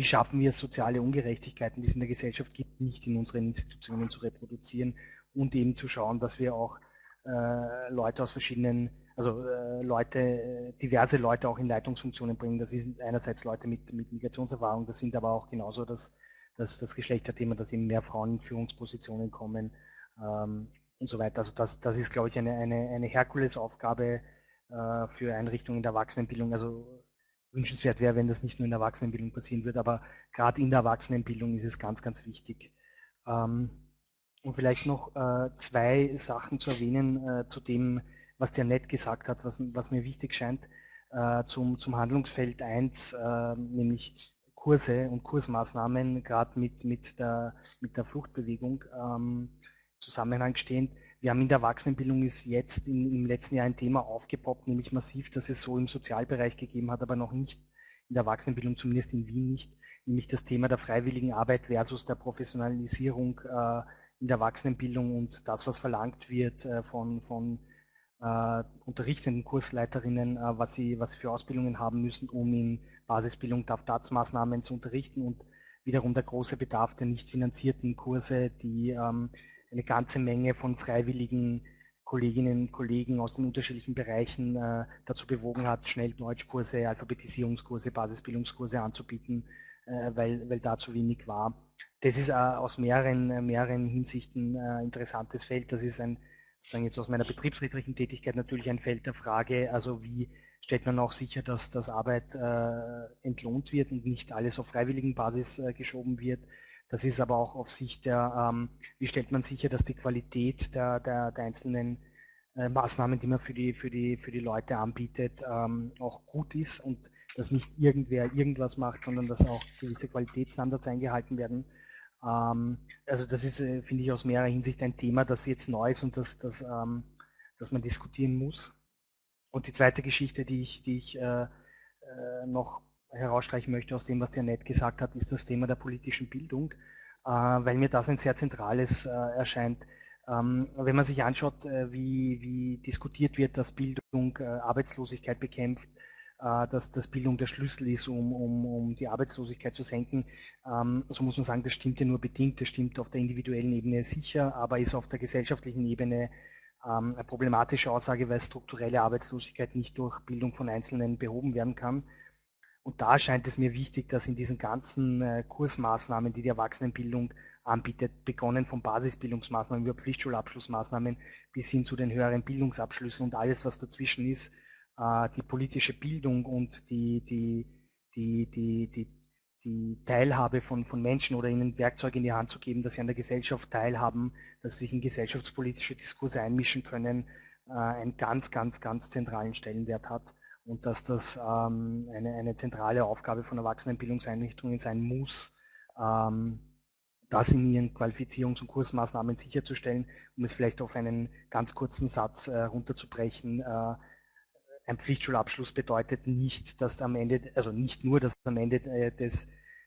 wie schaffen wir es, soziale Ungerechtigkeiten, die es in der Gesellschaft gibt, nicht in unseren Institutionen zu reproduzieren und eben zu schauen, dass wir auch äh, Leute aus verschiedenen, also äh, Leute, diverse Leute auch in Leitungsfunktionen bringen. Das sind einerseits Leute mit, mit Migrationserfahrung, das sind aber auch genauso das, das, das Geschlechterthema, dass eben mehr Frauen in Führungspositionen kommen ähm, und so weiter. Also das, das ist, glaube ich, eine, eine, eine Herkulesaufgabe äh, für Einrichtungen der Erwachsenenbildung. Also wünschenswert wäre, wenn das nicht nur in der Erwachsenenbildung passieren würde, aber gerade in der Erwachsenenbildung ist es ganz, ganz wichtig. Ähm, und vielleicht noch äh, zwei Sachen zu erwähnen äh, zu dem, was der Nett gesagt hat, was, was mir wichtig scheint, äh, zum, zum Handlungsfeld 1, äh, nämlich Kurse und Kursmaßnahmen, gerade mit, mit, der, mit der Fluchtbewegung ähm, Zusammenhang stehend. Wir haben in der Erwachsenenbildung ist jetzt in, im letzten Jahr ein Thema aufgepoppt, nämlich massiv, dass es so im Sozialbereich gegeben hat, aber noch nicht in der Erwachsenenbildung, zumindest in Wien nicht, nämlich das Thema der freiwilligen Arbeit versus der Professionalisierung äh, in der Erwachsenenbildung und das, was verlangt wird äh, von, von äh, unterrichtenden Kursleiterinnen, äh, was, sie, was sie für Ausbildungen haben müssen, um in Basisbildung DAF-DATS-Maßnahmen zu unterrichten und wiederum der große Bedarf der nicht finanzierten Kurse, die ähm, eine ganze Menge von freiwilligen Kolleginnen und Kollegen aus den unterschiedlichen Bereichen äh, dazu bewogen hat, schnell Deutschkurse, Alphabetisierungskurse, Basisbildungskurse anzubieten, äh, weil, weil da zu wenig war. Das ist äh, aus mehreren, äh, mehreren Hinsichten ein äh, interessantes Feld. Das ist ein, sozusagen jetzt aus meiner betriebsrätlichen Tätigkeit natürlich ein Feld der Frage, also wie stellt man auch sicher, dass, dass Arbeit äh, entlohnt wird und nicht alles auf freiwilligen Basis geschoben wird. Das ist aber auch auf Sicht der, ähm, wie stellt man sicher, dass die Qualität der, der, der einzelnen äh, Maßnahmen, die man für die, für die, für die Leute anbietet, ähm, auch gut ist und dass nicht irgendwer irgendwas macht, sondern dass auch gewisse Qualitätsstandards eingehalten werden. Ähm, also das ist, äh, finde ich, aus mehrerer Hinsicht ein Thema, das jetzt neu ist und das, das, ähm, das man diskutieren muss. Und die zweite Geschichte, die ich, die ich äh, äh, noch herausstreichen möchte aus dem, was der Nett gesagt hat, ist das Thema der politischen Bildung, äh, weil mir das ein sehr zentrales äh, erscheint. Ähm, wenn man sich anschaut, äh, wie, wie, diskutiert wird, dass Bildung Arbeitslosigkeit bekämpft, dass, dass Bildung der Schlüssel ist, um, um, um die Arbeitslosigkeit zu senken, ähm, so muss man sagen, das stimmt ja nur bedingt, das stimmt auf der individuellen Ebene sicher, aber ist auf der gesellschaftlichen Ebene ähm, eine problematische Aussage, weil strukturelle Arbeitslosigkeit nicht durch Bildung von Einzelnen behoben werden kann. Und da scheint es mir wichtig, dass in diesen ganzen äh, Kursmaßnahmen, die die Erwachsenenbildung anbietet, begonnen von Basisbildungsmaßnahmen über Pflichtschulabschlussmaßnahmen bis hin zu den höheren Bildungsabschlüssen und alles, was dazwischen ist, äh, die politische Bildung und die, die, die, die, die, die Teilhabe von, von Menschen oder ihnen Werkzeuge in die Hand zu geben, dass sie an der Gesellschaft teilhaben, dass sie sich in gesellschaftspolitische Diskurse einmischen können, äh, einen ganz, ganz, ganz zentralen Stellenwert hat und dass das ähm, eine, eine zentrale Aufgabe von Erwachsenenbildungseinrichtungen sein muss, ähm, das in ihren Qualifizierungs- und Kursmaßnahmen sicherzustellen, um es vielleicht auf einen ganz kurzen Satz äh, runterzubrechen. Äh, ein Pflichtschulabschluss bedeutet nicht, dass am Ende, also nicht nur, dass am Ende äh, des,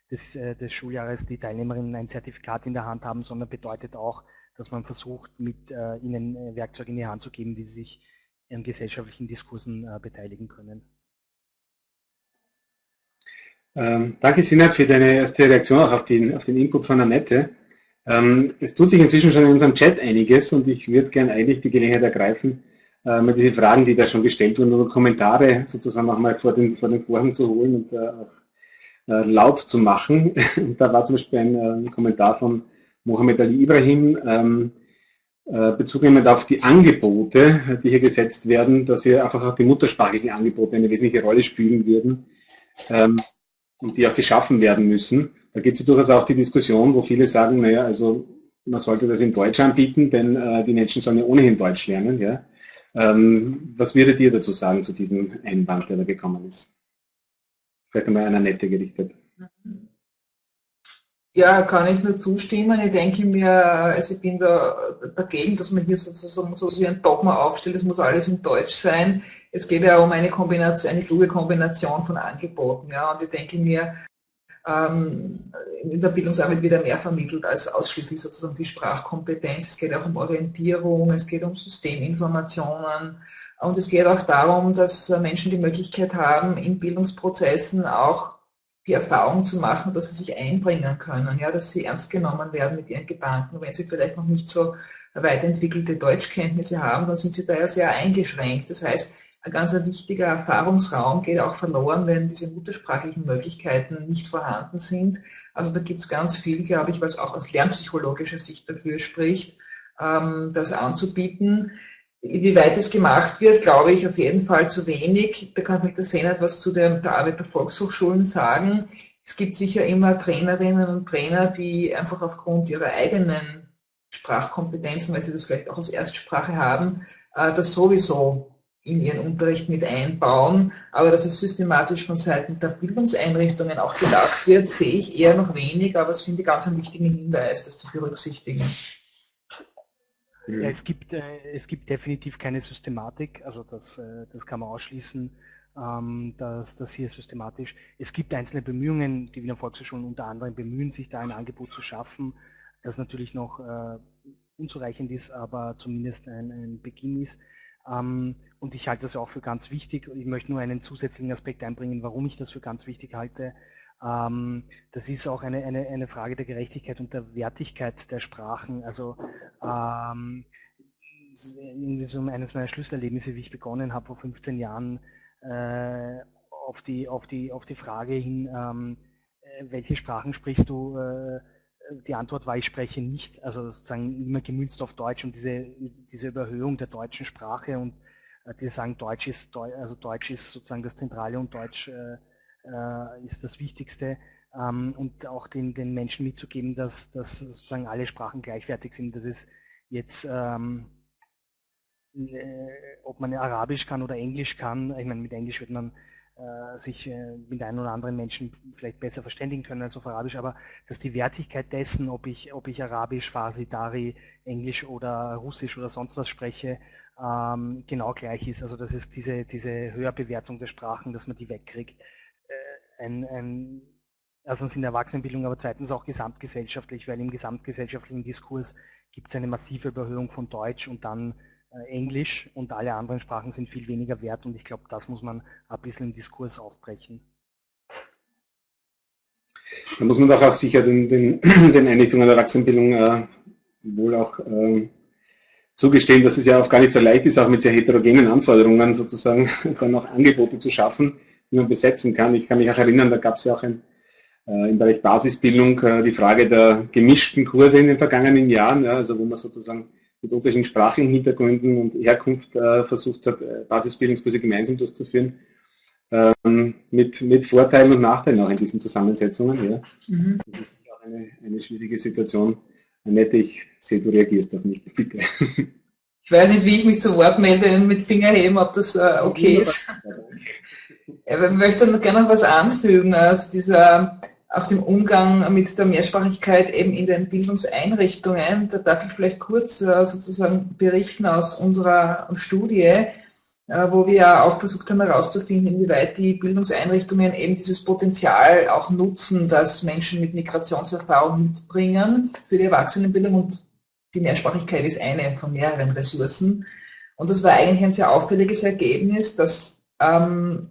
des, äh, des Schuljahres die Teilnehmerinnen ein Zertifikat in der Hand haben, sondern bedeutet auch, dass man versucht, mit äh, ihnen Werkzeuge in die Hand zu geben, wie sie sich in gesellschaftlichen Diskursen äh, beteiligen können. Ähm, danke, Sinat, für deine erste Reaktion auch auf den, auf den Input von Annette. Ähm, es tut sich inzwischen schon in unserem Chat einiges und ich würde gerne eigentlich die Gelegenheit ergreifen, äh, mal diese Fragen, die da schon gestellt wurden, oder Kommentare sozusagen auch mal vor den, vor den Vorhang zu holen und äh, auch äh, laut zu machen. [LAUGHS] Da war zum Beispiel ein, äh, Kommentar von Mohammed Ali Ibrahim, ähm, äh, Bezug nehmend auf die Angebote, die hier gesetzt werden, dass hier einfach auch die muttersprachlichen Angebote eine wesentliche Rolle spielen würden ähm, und die auch geschaffen werden müssen. Da gibt es durchaus auch die Diskussion, wo viele sagen, naja, also man sollte das in Deutsch anbieten, denn äh, die Menschen sollen ja ohnehin Deutsch lernen. Ja? Ähm, was würdet ihr dazu sagen zu diesem Einwand, der da gekommen ist? Vielleicht einmal einer Nette gerichtet. Mhm. Ja, kann ich nur zustimmen. Ich denke mir, also ich bin da dagegen, dass man hier sozusagen so wie ein Dogma aufstellt, es muss alles in Deutsch sein. Es geht ja um eine Kombination, eine kluge Kombination von Angeboten. Ja, und ich denke mir, ähm, in der Bildungsarbeit wieder mehr vermittelt als ausschließlich sozusagen die Sprachkompetenz. Es geht auch um Orientierung, es geht um Systeminformationen und es geht auch darum, dass Menschen die Möglichkeit haben, in Bildungsprozessen auch die Erfahrung zu machen, dass sie sich einbringen können, ja, dass sie ernst genommen werden mit ihren Gedanken. Wenn sie vielleicht noch nicht so weit entwickelte Deutschkenntnisse haben, dann sind sie da ja sehr eingeschränkt. Das heißt, ein ganz wichtiger Erfahrungsraum geht auch verloren, wenn diese muttersprachlichen Möglichkeiten nicht vorhanden sind. Also da gibt es ganz viel, glaube ich, was auch aus lernpsychologischer Sicht dafür spricht, ähm, das anzubieten. Wie weit es gemacht wird, glaube ich auf jeden Fall zu wenig. Da kann vielleicht der Senat etwas zu der, der Arbeit der Volkshochschulen sagen. Es gibt sicher immer Trainerinnen und Trainer, die einfach aufgrund ihrer eigenen Sprachkompetenzen, weil sie das vielleicht auch als Erstsprache haben, äh, das sowieso in ihren Unterricht mit einbauen. Aber dass es systematisch von Seiten der Bildungseinrichtungen auch gedacht wird, sehe ich eher noch wenig, aber es finde ich ganz einen wichtigen Hinweis, das zu berücksichtigen. Ja, es, gibt, äh, es gibt definitiv keine Systematik, also das, äh, das kann man ausschließen. ähm, das, das hier systematisch. Es gibt einzelne Bemühungen, die Wiener Volkshochschulen unter anderem bemühen, sich da ein Angebot zu schaffen, das natürlich noch äh, unzureichend ist, aber zumindest ein, ein Beginn ist. Ähm, und ich halte das auch für ganz wichtig. Ich möchte nur einen zusätzlichen Aspekt einbringen, warum ich das für ganz wichtig halte. Ähm, das ist auch eine, eine, eine Frage der Gerechtigkeit und der Wertigkeit der Sprachen. Also ähm, irgendwie so eines meiner Schlüsselerlebnisse, wie ich begonnen habe vor 15 Jahren, äh, auf, die, auf, die, auf die Frage hin, ähm, äh, welche Sprachen sprichst du? Äh, die Antwort war, ich spreche nicht, also sozusagen immer gemünzt auf Deutsch und diese, diese Überhöhung der deutschen Sprache und äh, die sagen, Deutsch ist, also Deutsch ist sozusagen das Zentrale und Deutsch äh, äh, ist das Wichtigste ähm, und auch den, den Menschen mitzugeben, dass, dass sozusagen alle Sprachen gleichwertig sind. Das ist jetzt, ähm, äh, ob man Arabisch kann oder Englisch kann. Ich meine, mit Englisch wird man äh, sich äh, mit einem oder anderen Menschen vielleicht besser verständigen können als auf Arabisch, aber dass die Wertigkeit dessen, ob ich, ob ich Arabisch, Farsi, Dari, Englisch oder Russisch oder sonst was spreche, ähm, genau gleich ist. Also das ist diese, diese Höherbewertung der Sprachen, dass man die wegkriegt. Ein, ein, erstens in der Erwachsenenbildung, aber zweitens auch gesamtgesellschaftlich, weil im gesamtgesellschaftlichen Diskurs gibt es eine massive Überhöhung von Deutsch und dann äh, Englisch und alle anderen Sprachen sind viel weniger wert und ich glaube, das muss man ein bisschen im Diskurs aufbrechen. Da muss man doch auch sicher den, den, [CLEARS THROAT] den Einrichtungen der Erwachsenenbildung äh, wohl auch äh, zugestehen, dass es ja auch gar nicht so leicht ist, auch mit sehr heterogenen Anforderungen sozusagen [LAUGHS] dann auch Angebote zu schaffen, die man besetzen kann. Ich kann mich auch erinnern, da gab es ja auch ein, äh, im Bereich Basisbildung äh, die Frage der gemischten Kurse in den vergangenen Jahren, ja, also wo man sozusagen mit unterschiedlichen sprachlichen Hintergründen und Herkunft äh, versucht hat, äh, Basisbildungskurse gemeinsam durchzuführen, ähm, mit, mit Vorteilen und Nachteilen auch in diesen Zusammensetzungen. Ja. Mhm. Das ist auch eine, eine schwierige Situation. Annette, ich sehe, du reagierst auf mich, bitte. Ich weiß nicht, wie ich mich zu Wort melde mit Finger heben, ob das äh, okay ist. Ich möchte noch gerne noch was anfügen. Also dieser auch dem Umgang mit der Mehrsprachigkeit eben in den Bildungseinrichtungen. Da darf ich vielleicht kurz äh, sozusagen berichten aus unserer Studie, äh, wo wir auch versucht haben herauszufinden, inwieweit die Bildungseinrichtungen eben dieses Potenzial auch nutzen, das Menschen mit Migrationserfahrung mitbringen für die Erwachsenenbildung und die Mehrsprachigkeit ist eine von mehreren Ressourcen. Und das war eigentlich ein sehr auffälliges Ergebnis, dass ähm,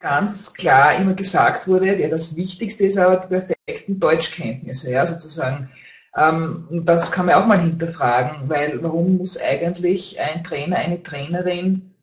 ganz klar immer gesagt wurde, ja, das Wichtigste ist aber die perfekten Deutschkenntnisse, ja, sozusagen. Ähm, das kann man auch mal hinterfragen, weil warum muss eigentlich ein Trainer, eine Trainerin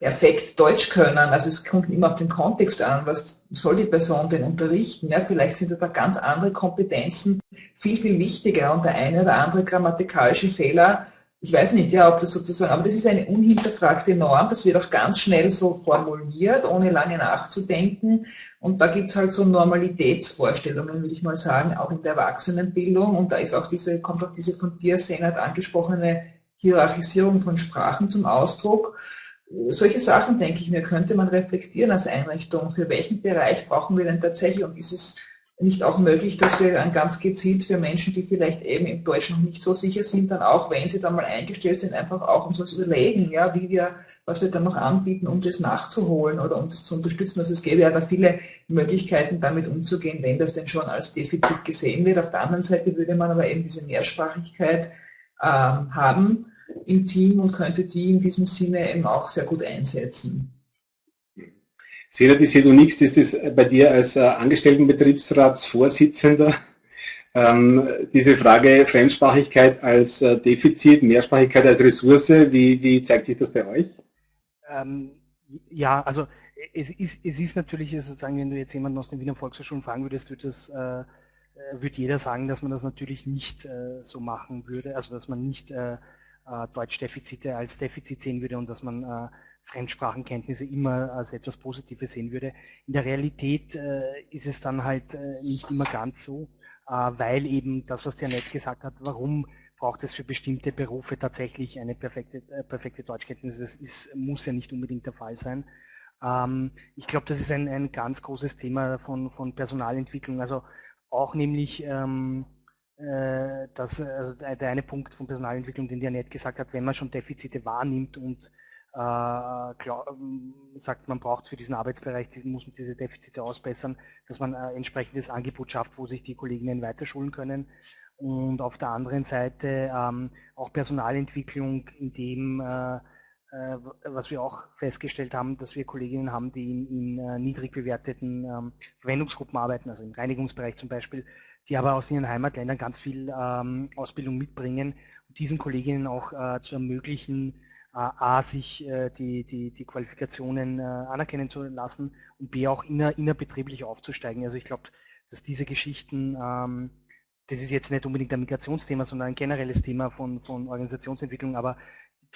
perfekt Deutsch können? Also es kommt immer auf den Kontext an, was soll die Person denn unterrichten? Ja, vielleicht sind da ganz andere Kompetenzen viel, viel wichtiger und der eine oder andere grammatikalische Fehler ich weiß nicht, ja, ob das sozusagen, aber das ist eine unhinterfragte Norm, das wird auch ganz schnell so formuliert, ohne lange nachzudenken. Und da gibt's halt so Normalitätsvorstellungen, würde ich mal sagen, auch in der Erwachsenenbildung. Und da ist auch diese, kommt auch diese von dir, Senat, angesprochene Hierarchisierung von Sprachen zum Ausdruck. Solche Sachen, denke ich mir, könnte man reflektieren als Einrichtung. Für welchen Bereich brauchen wir denn tatsächlich? Und ist es nicht auch möglich, dass wir dann ganz gezielt für Menschen, die vielleicht eben im Deutsch noch nicht so sicher sind, dann auch, wenn sie dann mal eingestellt sind, einfach auch uns was überlegen, ja, wie wir, was wir dann noch anbieten, um das nachzuholen oder um das zu unterstützen. Also es gäbe ja da viele Möglichkeiten, damit umzugehen, wenn das denn schon als Defizit gesehen wird. Auf der anderen Seite würde man aber eben diese Mehrsprachigkeit ähm, haben im Team und könnte die in diesem Sinne eben auch sehr gut einsetzen. Senat ist du nichts, ist das bei dir als äh, Angestelltenbetriebsratsvorsitzender ähm, diese Frage Fremdsprachigkeit als äh, Defizit, Mehrsprachigkeit als Ressource, wie, wie zeigt sich das bei euch? Ähm, ja, also es ist, es ist natürlich sozusagen, wenn du jetzt jemanden aus den Wiener Volkshochschulen fragen würdest, würde das äh, würde jeder sagen, dass man das natürlich nicht äh, so machen würde, also dass man nicht äh, äh Deutschdefizite als Defizit sehen würde und dass man äh, Fremdsprachenkenntnisse immer als etwas Positives sehen würde. In der Realität äh, ist es dann halt äh, nicht immer ganz so, äh, weil eben das, was der Nett gesagt hat, warum braucht es für bestimmte Berufe tatsächlich eine perfekte, äh, perfekte Deutschkenntnis? Das ist, muss ja nicht unbedingt der Fall sein. Ähm, ich glaube, das ist ein, ein ganz großes Thema von, von Personalentwicklung. Also auch nämlich ähm, äh, das, also der eine Punkt von Personalentwicklung, den der Nett gesagt hat, wenn man schon Defizite wahrnimmt und glaub, ähm, sagt, man braucht für diesen Arbeitsbereich, muss man diese Defizite ausbessern, dass man ein entsprechendes Angebot schafft, wo sich die Kolleginnen weiterschulen können. Und auf der anderen Seite ähm, auch Personalentwicklung, in dem äh, äh, was wir auch festgestellt haben, dass wir Kolleginnen haben, die in, in äh, niedrig bewerteten ähm, Verwendungsgruppen arbeiten, also im Reinigungsbereich zum Beispiel, die aber aus ihren Heimatländern ganz viel ähm, Ausbildung mitbringen und diesen Kolleginnen auch äh, zu ermöglichen, äh, A, sich äh, die, die, die Qualifikationen äh, anerkennen zu lassen und B, auch inner, innerbetrieblich aufzusteigen. Also ich glaube, dass diese Geschichten, ähm, das ist jetzt nicht unbedingt ein Migrationsthema, sondern ein generelles Thema von, von Organisationsentwicklung, aber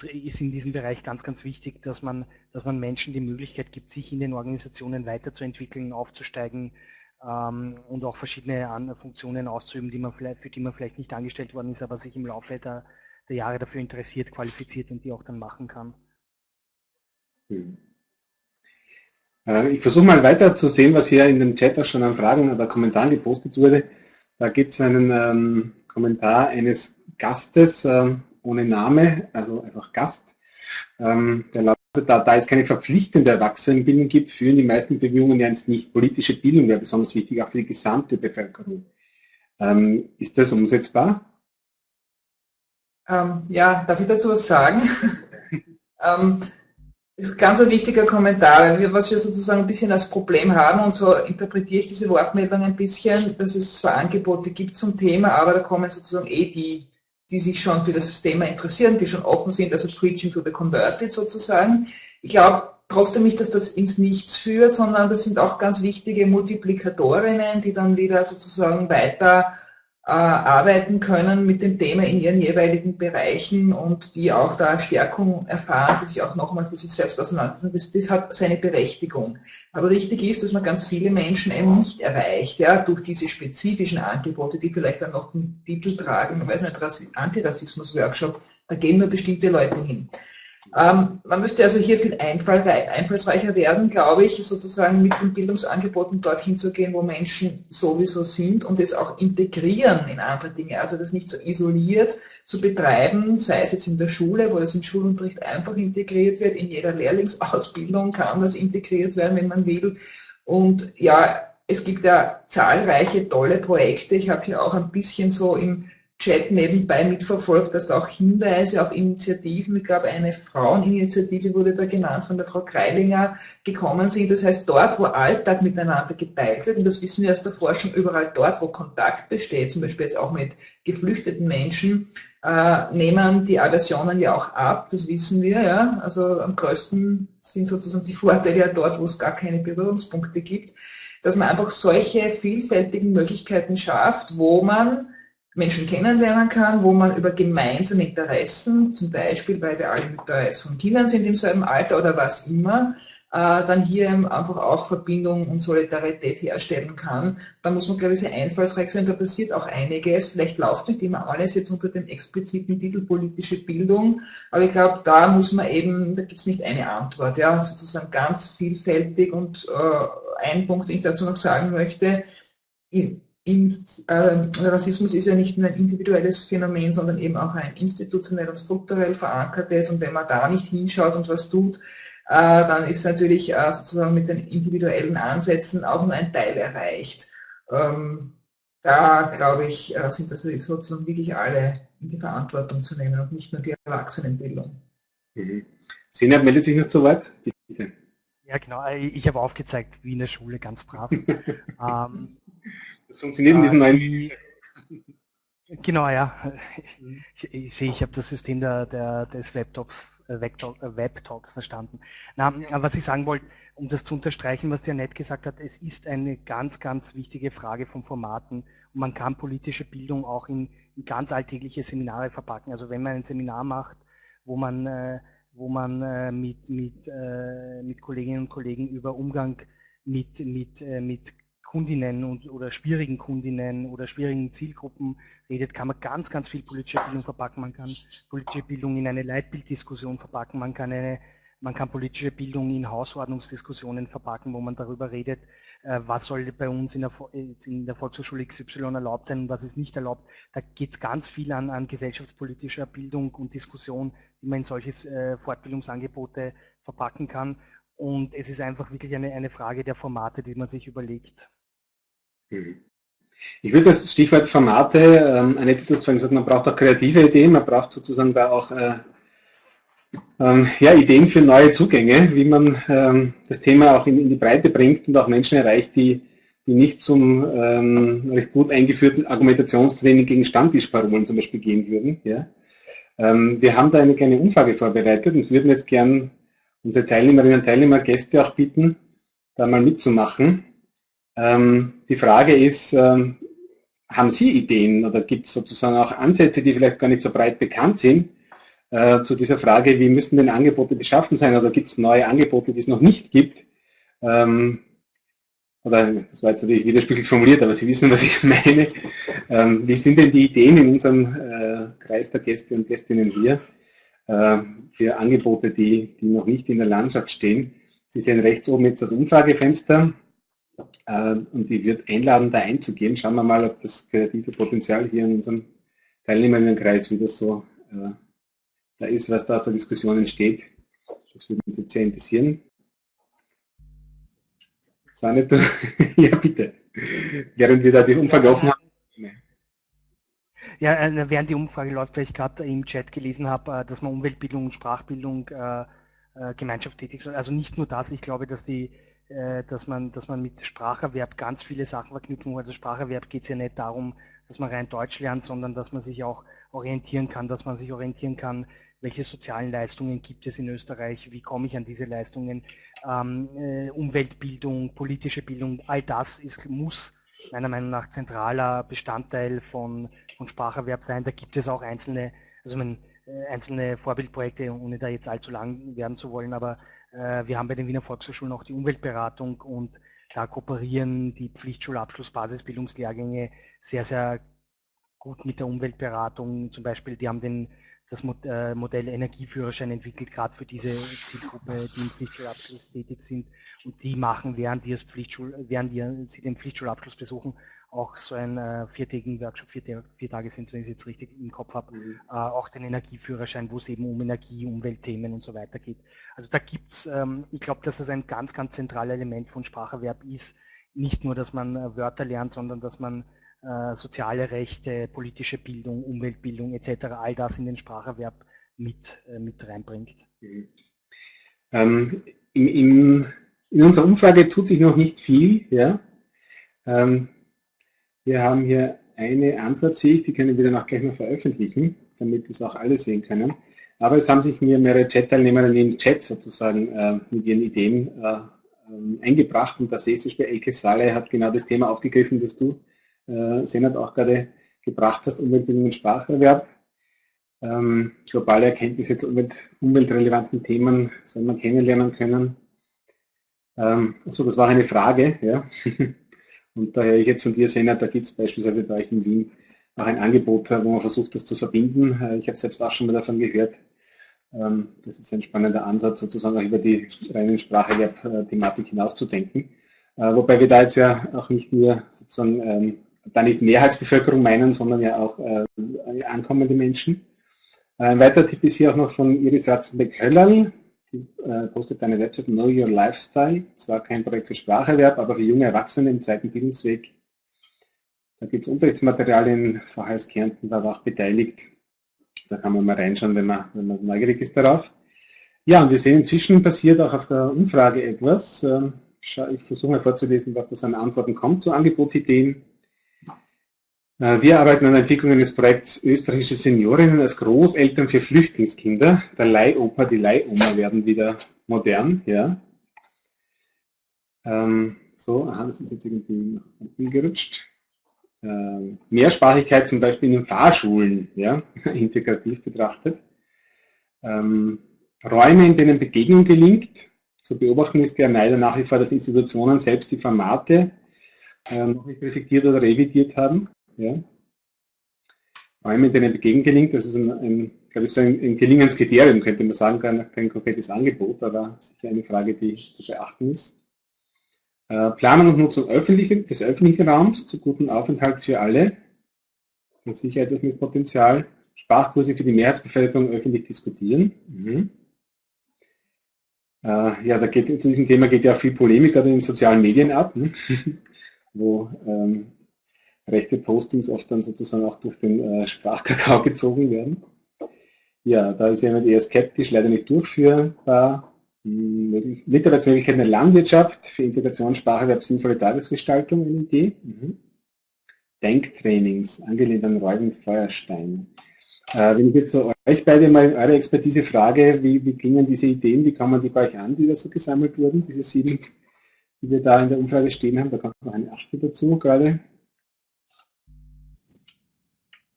ist in diesem Bereich ganz, ganz wichtig, dass man, dass man Menschen die Möglichkeit gibt, sich in den Organisationen weiterzuentwickeln, aufzusteigen ähm, und auch verschiedene Funktionen auszuüben, die man vielleicht, für die man vielleicht nicht angestellt worden ist, aber sich im Laufe der, der Jahre dafür interessiert, qualifiziert und die auch dann machen kann. Hm. Äh, ich versuche mal weiter zu sehen, was hier in dem Chat auch schon an Fragen oder Kommentaren gepostet wurde. Da gibt es einen ähm, Kommentar eines Gastes, ähm, ohne Name, also einfach Gast. Ähm, der lautet, da, da es keine verpflichtende Erwachsenenbildung gibt, führen die meisten Bemühungen ja nicht. Politische Bildung wäre besonders wichtig, auch für die gesamte Bevölkerung. Ähm, ist das umsetzbar? Ähm, ja, darf ich dazu was sagen? [LAUGHS] ähm, das ist ganz ein wichtiger Kommentar, was wir sozusagen ein bisschen als Problem haben und so interpretiere ich diese Wortmeldung ein bisschen, dass es zwar Angebote gibt zum Thema, aber da kommen sozusagen eh die die sich schon für das Thema interessieren, die schon offen sind, also Preaching to the Converted sozusagen. Ich glaube trotzdem nicht, dass das ins Nichts führt, sondern das sind auch ganz wichtige Multiplikatorinnen, die dann wieder sozusagen weiter arbeiten können mit dem Thema in ihren jeweiligen Bereichen und die auch da Stärkung erfahren, die sich auch nochmal für sich selbst auseinandersetzen. Das, das hat seine Berechtigung. Aber richtig ist, dass man ganz viele Menschen eben nicht erreicht, ja, durch diese spezifischen Angebote, die vielleicht dann noch den Titel tragen, ich weiß nicht, Antirassismus-Workshop, da gehen nur bestimmte Leute hin. Ähm, man müsste also hier viel einfallsreicher werden, glaube ich, sozusagen mit den Bildungsangeboten dorthin zu gehen, wo Menschen sowieso sind und es auch integrieren in andere Dinge. Also das nicht so isoliert zu betreiben, sei es jetzt in der Schule, wo das im Schulunterricht einfach integriert wird, in jeder Lehrlingsausbildung kann das integriert werden, wenn man will. Und ja, es gibt ja zahlreiche tolle Projekte. Ich habe hier auch ein bisschen so im Chat nebenbei mitverfolgt, dass da auch Hinweise auf Initiativen, ich glaube eine Fraueninitiative wurde da genannt, von der Frau Kreilinger gekommen sind. Das heißt, dort, wo Alltag miteinander geteilt wird, und das wissen wir aus der Forschung, überall dort, wo Kontakt besteht, zum Beispiel jetzt auch mit geflüchteten Menschen, äh, nehmen die Aversionen ja auch ab, das wissen wir, ja. Also am größten sind sozusagen die Vorteile ja dort, wo es gar keine Berührungspunkte gibt, dass man einfach solche vielfältigen Möglichkeiten schafft, wo man Menschen kennenlernen kann, wo man über gemeinsame Interessen, zum Beispiel, weil wir alle da jetzt von Kindern sind im selben Alter oder was immer, äh, dann hier einfach auch Verbindung und Solidarität herstellen kann. Da muss man, glaube ich, sehr einfallsreich sein. Da passiert auch einiges. Vielleicht läuft nicht immer alles jetzt unter dem expliziten Titel politische Bildung, aber ich glaube, da muss man eben, da gibt es nicht eine Antwort, ja, sozusagen ganz vielfältig und äh, ein Punkt, den ich dazu noch sagen möchte, Rassismus ist ja nicht nur ein individuelles Phänomen, sondern eben auch ein institutionell und strukturell verankertes. Und wenn man da nicht hinschaut und was tut, äh, dann ist natürlich äh, sozusagen mit den individuellen Ansätzen auch nur ein Teil erreicht. Ähm, da glaube ich, äh, sind das sozusagen wirklich alle in die Verantwortung zu nehmen und nicht nur die Erwachsenenbildung. Mhm. Sina meldet sich noch zu Wort. Bitte. Ja, genau. Ich habe aufgezeigt, wie in der Schule, ganz brav. [LAUGHS] ähm, das funktioniert in diesem neuen. Die, genau, ja. Ich, ich sehe, ich habe das System der, der, des Webtalks, äh, äh Webtalks verstanden. Na, was ich sagen wollte, um das zu unterstreichen, was der Nett gesagt hat, es ist eine ganz, ganz wichtige Frage von Formaten und man kann politische Bildung auch in, in ganz alltägliche Seminare verpacken. Also wenn man ein Seminar macht, wo man, äh, wo man äh, mit, mit, äh, mit Kolleginnen und Kollegen über Umgang mit, mit, äh, mit Kundinnen und, oder schwierigen Kundinnen oder schwierigen Zielgruppen redet, kann man ganz, ganz viel politische Bildung verpacken. Man kann politische Bildung in eine Leitbilddiskussion verpacken. Man kann eine, man kann politische Bildung in Hausordnungsdiskussionen verpacken, wo man darüber redet, äh, was soll bei uns in der, in der Volkshochschule XY erlaubt sein und was ist nicht erlaubt. Da geht ganz viel an, an gesellschaftspolitischer Bildung und Diskussion, wie man in solche äh, Fortbildungsangebote verpacken kann. Und es ist einfach wirklich eine, eine Frage der Formate, die man sich überlegt. Mhm. Ich würde das Stichwort Formate, ähm, du hast vorhin gesagt, man braucht auch kreative Ideen, man braucht sozusagen da auch äh, ähm, ja, Ideen für neue Zugänge, wie man ähm, das Thema auch in, in, die Breite bringt und auch Menschen erreicht, die, die nicht zum ähm, recht gut eingeführten Argumentationstraining gegen Stammtischparolen zum Beispiel gehen würden. Ja. Ähm, wir haben da eine kleine Umfrage vorbereitet und würden jetzt gern unsere Teilnehmerinnen und Teilnehmer, Gäste auch bitten, da mal mitzumachen. Ähm, die Frage ist, ähm, haben Sie Ideen oder gibt es sozusagen auch Ansätze, die vielleicht gar nicht so breit bekannt sind, äh, zu dieser Frage, wie müssen denn Angebote beschaffen sein oder gibt es neue Angebote, die es noch nicht gibt? Ähm, oder das war jetzt natürlich widersprüchlich formuliert, aber Sie wissen, was ich [LAUGHS] meine. Ähm, wie sind denn die Ideen in unserem äh, Kreis der Gäste und Gästinnen hier äh, für Angebote, die, die noch nicht in der Landschaft stehen? Sie sehen rechts oben jetzt das Umfragefenster und die wird einladen, da einzugehen. Schauen wir mal, ob das kreative Potenzial hier in unserem Teilnehmerinnenkreis wieder so äh, da ist, was da aus der Diskussion entsteht. Das würde uns jetzt sehr interessieren. Sanne, du, [LAUGHS] ja bitte. Während wir da die Umfrage offen haben. Ja, äh, während die Umfrage läuft, weil ich gerade im Chat gelesen habe, äh, dass man Umweltbildung und Sprachbildung äh, äh, Gemeinschaft tätig soll. Also nicht nur das, ich glaube, dass die äh, dass man, dass man mit Spracherwerb ganz viele Sachen verknüpfen muss. Also Spracherwerb geht es ja nicht darum, dass man rein Deutsch lernt, sondern dass man sich auch orientieren kann, dass man sich orientieren kann, welche sozialen Leistungen gibt es in Österreich, wie komme ich an diese Leistungen, ähm, äh, Umweltbildung, politische Bildung, all das ist, muss meiner Meinung nach zentraler Bestandteil von, von Spracherwerb sein. Da gibt es auch einzelne, also mein, äh, einzelne Vorbildprojekte, ohne da jetzt allzu lang werden zu wollen, aber wir haben bei den Wiener Volkshochschulen auch die Umweltberatung und da kooperieren die Pflichtschulabschluss-Basisbildungslehrgänge sehr, sehr gut mit der Umweltberatung. Zum Beispiel, die haben den das äh, Modell Energieführerschein entwickelt, gerade für diese Zielgruppe, die im Pflichtschulabschluss tätig sind. Und die machen, während, die Pflichtschul während die, sie den Pflichtschulabschluss besuchen, auch so einen äh, viertägigen Workshop, vier, vier Tage sind es, wenn ich es jetzt richtig im Kopf habe, mhm. äh, auch den Energieführerschein, wo es eben um Energie, Umweltthemen und so weiter geht. Also da gibt's, ähm, ich glaube, dass das ein ganz, ganz zentrales Element von Spracherwerb ist. Nicht nur, dass man äh, Wörter lernt, sondern dass man äh, soziale Rechte, politische Bildung, Umweltbildung etc., all das in den Spracherwerb mit, äh, mit reinbringt. Mhm. Ähm, in, in, in, unserer Umfrage tut sich noch nicht viel. Ja? Ähm, wir haben hier eine Antwort, sehe ich, die können wir dann auch gleich mal veröffentlichen, damit es auch alle sehen können. Aber es haben sich mir mehrere Chat-Teilnehmer im Chat sozusagen äh, mit ihren Ideen äh, ähm, eingebracht und da sehe ich, bei Elke Saleh hat genau das Thema aufgegriffen, das du äh, Senat auch gerade gebracht hast, Umweltbildung und Spracherwerb. Ähm, globale Erkenntnisse zu Umwelt, umweltrelevanten Themen soll man kennenlernen können. Ähm, also das war eine Frage, ja. [LAUGHS] und daher ich jetzt von dir, Senat, da gibt es beispielsweise bei euch in Wien auch ein Angebot, wo man versucht, das zu verbinden. Äh, ich habe selbst auch schon mal davon gehört. Ähm, das ist ein spannender Ansatz, sozusagen auch über die reinen Spracherwerb-Thematik hinauszudenken. Äh, wobei wir da jetzt ja auch nicht nur sozusagen ähm, da nicht Mehrheitsbevölkerung meinen, sondern ja auch äh, ankommende Menschen. Ein weiterer Tipp ist hier auch noch von Iris Ratzenbeck-Höllerl. Äh, postet eine Website Know Your Lifestyle. Zwar kein Projekt für Spracherwerb, aber für junge Erwachsene im zweiten Bildungsweg. Da gibt es Unterrichtsmaterialien, VHS Kärnten war auch beteiligt. Da kann man mal reinschauen, wenn man, wenn man neugierig ist darauf. Ja, und wir sehen inzwischen passiert auch auf der Umfrage etwas. Ähm, ich versuche mal vorzulesen, was da so an Antworten kommt zu Angebotsideen. Äh, wir arbeiten an der Entwicklung eines Projekts Österreichische Seniorinnen als Großeltern für Flüchtlingskinder. Der Leihopa, die Leihoma werden wieder modern. Ja. Ähm, so, aha, das ist jetzt irgendwie nach unten gerutscht. Ähm, Mehrsprachigkeit zum Beispiel in den Fahrschulen, ja, [LAUGHS] integrativ betrachtet. Ähm, Räume, in denen Begegnung gelingt. Zu beobachten ist ja leider nach wie vor, dass Institutionen selbst die Formate äh, noch nicht reflektiert oder revidiert haben. Ja. Räume, in denen Begegnen gelingt. Das ist ein, ein glaube ich, so ein, ein Gelingenskriterium, könnte man sagen, kein, kein konkretes Angebot, aber sicher eine Frage, die zu beachten ist. Äh, Planung und Nutzung öffentlichen, des öffentlichen Raums zu gutem Aufenthalt für alle, mit Sicherheit mit Potenzial. Sprachkurse für die Mehrheitsbevölkerung öffentlich diskutieren. Mhm. Äh, ja, da geht, zu diesem Thema geht ja auch viel Polemik gerade in den sozialen Medien ab, ne? [LAUGHS] wo ähm, rechte Postings oft dann sozusagen auch durch den äh, Sprachkakao [LAUGHS] gezogen werden. Ja, da ist jemand eher skeptisch, leider nicht durchführbar. Hm, Mitarbeitsmöglichkeiten in der Landwirtschaft für Integration, Spracherwerb, sinnvolle Tagesgestaltung, eine Idee. Mhm. Denktrainings, angelehnt an Reuben Feuerstein. Äh, wenn ich jetzt so euch beide mal eure Expertise frage, wie, wie klingen diese Ideen, wie man die bei euch an, die da so gesammelt wurden, diese sieben, die wir da in der Umfrage stehen haben, da kommt noch eine achte dazu gerade.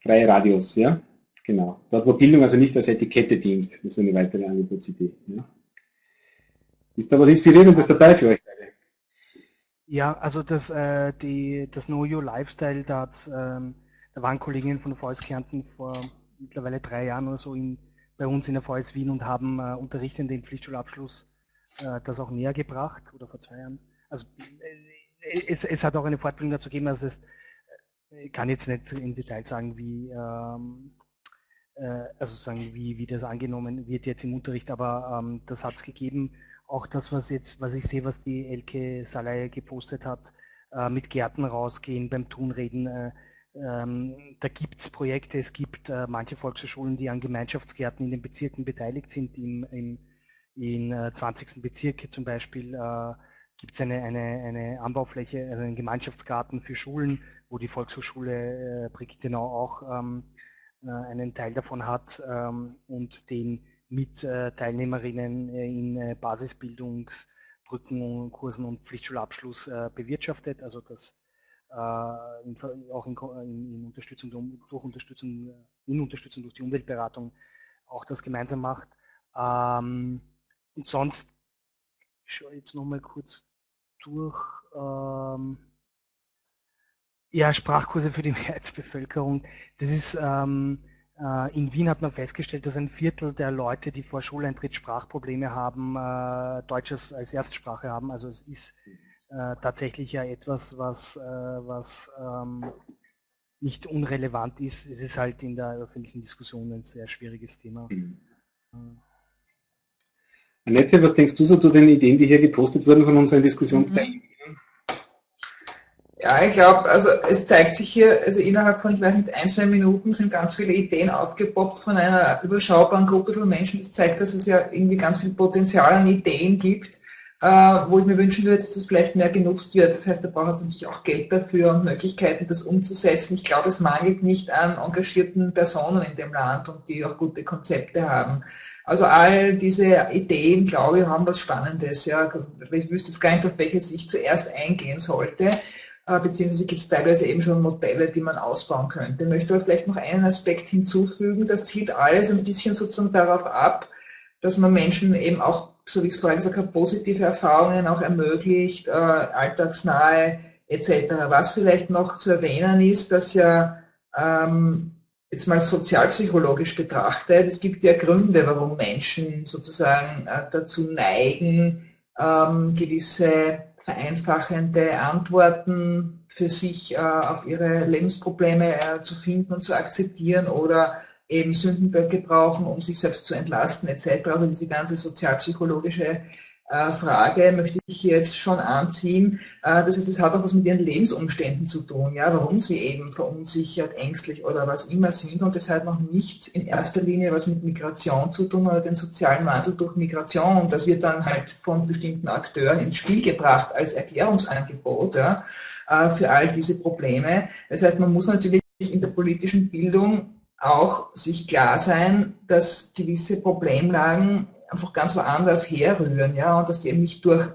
Freie Radios, ja, genau. Dort, wo Bildung also nicht als Etikette dient, das ist eine weitere Angebotsidee. Ja. Ist da was Inspirierendes dabei für euch beide? Ja, also das, äh, die, das Know Your Lifestyle, da, ähm, da waren Kolleginnen von der VS Kärnten vor mittlerweile drei Jahren oder so in, bei uns in der VS Wien und haben äh, unterrichtend den Pflichtschulabschluss äh, das auch näher gebracht oder vor zwei Jahren. Also äh, es, es hat auch eine Fortbildung dazu gegeben, also es ich kann jetzt nicht im Detail sagen, wie ähm, äh, also sagen, wie, wie das angenommen wird jetzt im Unterricht, aber ähm, das hat es gegeben. Auch das, was jetzt, was ich sehe, was die Elke Salai gepostet hat, äh, mit Gärten rausgehen, beim Tunreden, äh, ähm, da gibt es Projekte, es gibt äh, manche Volkshochschulen, die an Gemeinschaftsgärten in den Bezirken beteiligt sind. Im, im, in äh, 20. Bezirk zum Beispiel äh, gibt es eine, eine, eine Anbaufläche, einen Gemeinschaftsgarten für Schulen, wo die Volkshochschule äh, Brickenau auch ähm, äh, einen Teil davon hat ähm, und den mit äh, Teilnehmerinnen äh, in äh, Basisbildungsbrücken, Kursen und Pflichtschulabschluss äh, bewirtschaftet. Also das in, auch in, in, Unterstützung durch Unterstützung, in Unterstützung durch die Umweltberatung auch das gemeinsam macht. Ähm, und sonst, ich schaue jetzt nochmal kurz durch. Ähm, ja, Sprachkurse für die [LAUGHS] Mehrheitsbevölkerung. Das ist ähm, äh, in Wien hat man festgestellt, dass ein Viertel der Leute, die vor Schuleintritt Sprachprobleme haben, äh, Deutsches als Erstsprache haben. Also es ist äh, tatsächlich ja etwas, was, äh, was ähm, nicht unrelevant ist. Es ist halt in der öffentlichen Diskussion ein sehr schwieriges Thema. Mhm. Annette, was denkst du so zu den Ideen, die hier gepostet wurden von unseren Diskussionsteilnehmern? Ja, ich glaube, also es zeigt sich hier, also innerhalb von, ich weiß nicht, ein, zwei Minuten sind ganz viele Ideen aufgepoppt von einer überschaubaren Gruppe von Menschen. Das zeigt, dass es ja irgendwie ganz viel Potenzial an Ideen gibt äh, wo ich mir wünschen würde, dass das vielleicht mehr genutzt wird. Das heißt, da braucht es natürlich auch Geld dafür und Möglichkeiten, das umzusetzen. Ich glaube, es mangelt nicht an engagierten Personen in dem Land und die auch gute Konzepte haben. Also all diese Ideen, glaube ich, haben was Spannendes. Ja. Ich wüsste jetzt gar nicht, auf welches ich zuerst eingehen sollte beziehungsweise gibt es teilweise eben schon Modelle, die man ausbauen könnte. Ich möchte aber vielleicht noch einen Aspekt hinzufügen. Das zielt alles ein bisschen sozusagen darauf ab, dass man Menschen eben auch so wie ich es vorhin gesagt habe, positive Erfahrungen auch ermöglicht, äh, alltagsnahe etc. Was vielleicht noch zu erwähnen ist, dass ja ähm, jetzt mal sozialpsychologisch betrachtet, es gibt ja Gründe, warum Menschen sozusagen äh, dazu neigen, ähm, gewisse vereinfachende Antworten für sich äh, auf ihre Lebensprobleme äh, zu finden und zu akzeptieren oder eben Sündenböcke brauchen, um sich selbst zu entlasten etc. Also diese ganze sozialpsychologische Frage möchte ich jetzt schon anziehen. Äh, das heißt, es hat auch was mit ihren Lebensumständen zu tun, ja, warum sie eben verunsichert, ängstlich oder was immer sind und das hat noch nichts in erster Linie was mit Migration zu tun oder den sozialen Wandel durch Migration und das wird dann halt von bestimmten Akteuren ins Spiel gebracht als Erklärungsangebot ja, äh, für all diese Probleme. Das heißt, man muss natürlich in der politischen Bildung auch sich klar sein, dass gewisse Problemlagen einfach ganz woanders herrühren, ja, und dass die eben nicht durch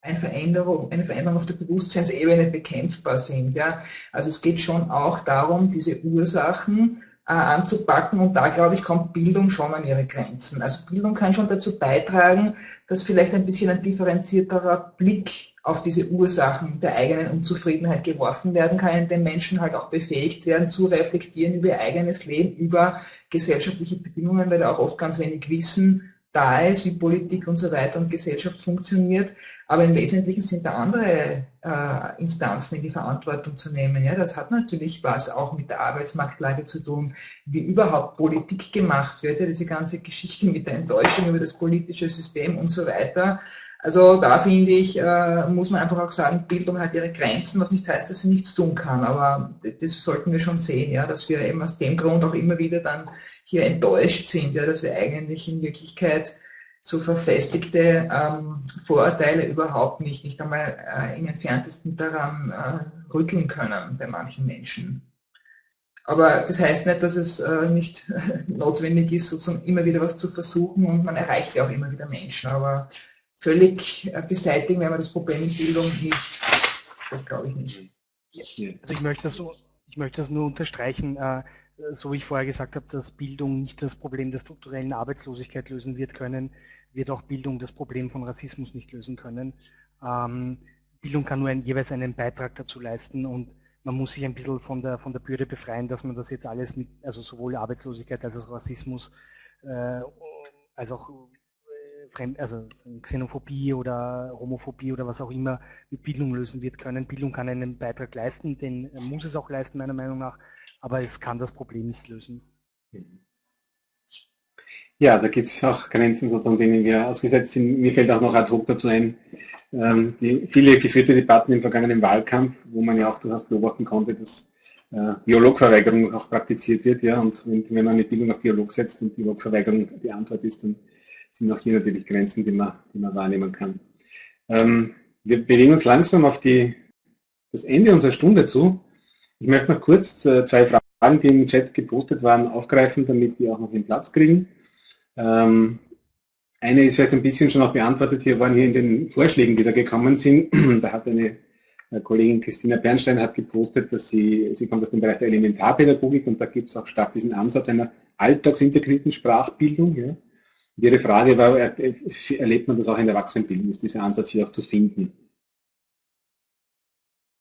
eine Veränderung, eine Veränderung auf der Bewusstseinsebene bekämpfbar sind, ja. Also es geht schon auch darum, diese Ursachen äh, anzupacken. Und da, glaube ich, kommt Bildung schon an ihre Grenzen. Also Bildung kann schon dazu beitragen, dass vielleicht ein bisschen ein differenzierterer Blick auf diese Ursachen der eigenen Unzufriedenheit geworfen werden kann, in dem Menschen halt auch befähigt werden, zu reflektieren über ihr eigenes Leben, über gesellschaftliche Bedingungen, weil da auch oft ganz wenig Wissen da ist, wie Politik und so weiter und Gesellschaft funktioniert. Aber im Wesentlichen sind da andere äh, Instanzen in die Verantwortung zu nehmen. Ja, das hat natürlich was auch mit der Arbeitsmarktlage zu tun, wie überhaupt Politik gemacht wird. Ja, diese ganze Geschichte mit der Enttäuschung über das politische System und so weiter. Also da finde ich, äh, muss man einfach auch sagen, Bildung hat ihre Grenzen, was nicht heißt, dass sie nichts tun kann. Aber das sollten wir schon sehen, ja, dass wir eben aus dem Grund auch immer wieder dann hier enttäuscht sind, ja, dass wir eigentlich in Wirklichkeit so verfestigte ähm, Vorurteile überhaupt nicht, nicht einmal äh, im entferntesten daran äh, rütteln können bei manchen Menschen. Aber das heißt nicht, dass es äh, nicht [LAUGHS] notwendig ist, sozusagen immer wieder was zu versuchen und man erreicht ja auch immer wieder Menschen. Aber völlig äh, beseitigen, wenn man das Problem in Bildung nicht. Das glaube ich nicht. Also ich möchte das, ich möchte das nur unterstreichen, äh, so wie ich vorher gesagt habe, dass Bildung nicht das Problem der strukturellen Arbeitslosigkeit lösen wird können, wird auch Bildung das Problem von Rassismus nicht lösen können. Ähm, Bildung kann nur ein, jeweils einen Beitrag dazu leisten und man muss sich ein bisschen von der, von der Bürde befreien, dass man das jetzt alles mit, also sowohl Arbeitslosigkeit als auch Rassismus, äh, als auch Fremd, also Xenophobie oder Homophobie oder was auch immer mit Bildung lösen wird können. Bildung kann einen Beitrag leisten, den muss es auch leisten, meiner Meinung nach, aber es kann das Problem nicht lösen. Ja, da gibt es auch Grenzen, sozusagen, denen wir ausgesetzt sind. Mir fällt auch noch ad hoc dazu ein, ähm, die viele geführte Debatten im vergangenen Wahlkampf, wo man ja auch durchaus beobachten konnte, dass äh, Dialogverweigerung auch praktiziert wird. Ja, und wenn, wenn man eine Bildung auf Dialog setzt und Dialogverweigerung die Antwort ist, dann sind auch hier natürlich Grenzen, die man, die man wahrnehmen kann. Ähm, wir bewegen uns langsam auf die, das Ende unserer Stunde zu. Ich möchte noch kurz äh, zwei Fragen, die im Chat gepostet waren, aufgreifen, damit die auch noch den Platz kriegen. Ähm, eine ist vielleicht ein bisschen schon auch beantwortet hier worden, hier in den Vorschlägen, die da gekommen sind. [CLEARS THROAT] da hat eine äh, Kollegin Christina Bernstein hat gepostet, dass sie, sie kommt aus dem Bereich der Elementarpädagogik und da gibt es auch stark diesen Ansatz einer alltagsintegrierten Sprachbildung. Ja. Und Ihre Frage war, erlebt man das auch in der Erwachsenenbildung? Ist dieser Ansatz hier auch zu finden?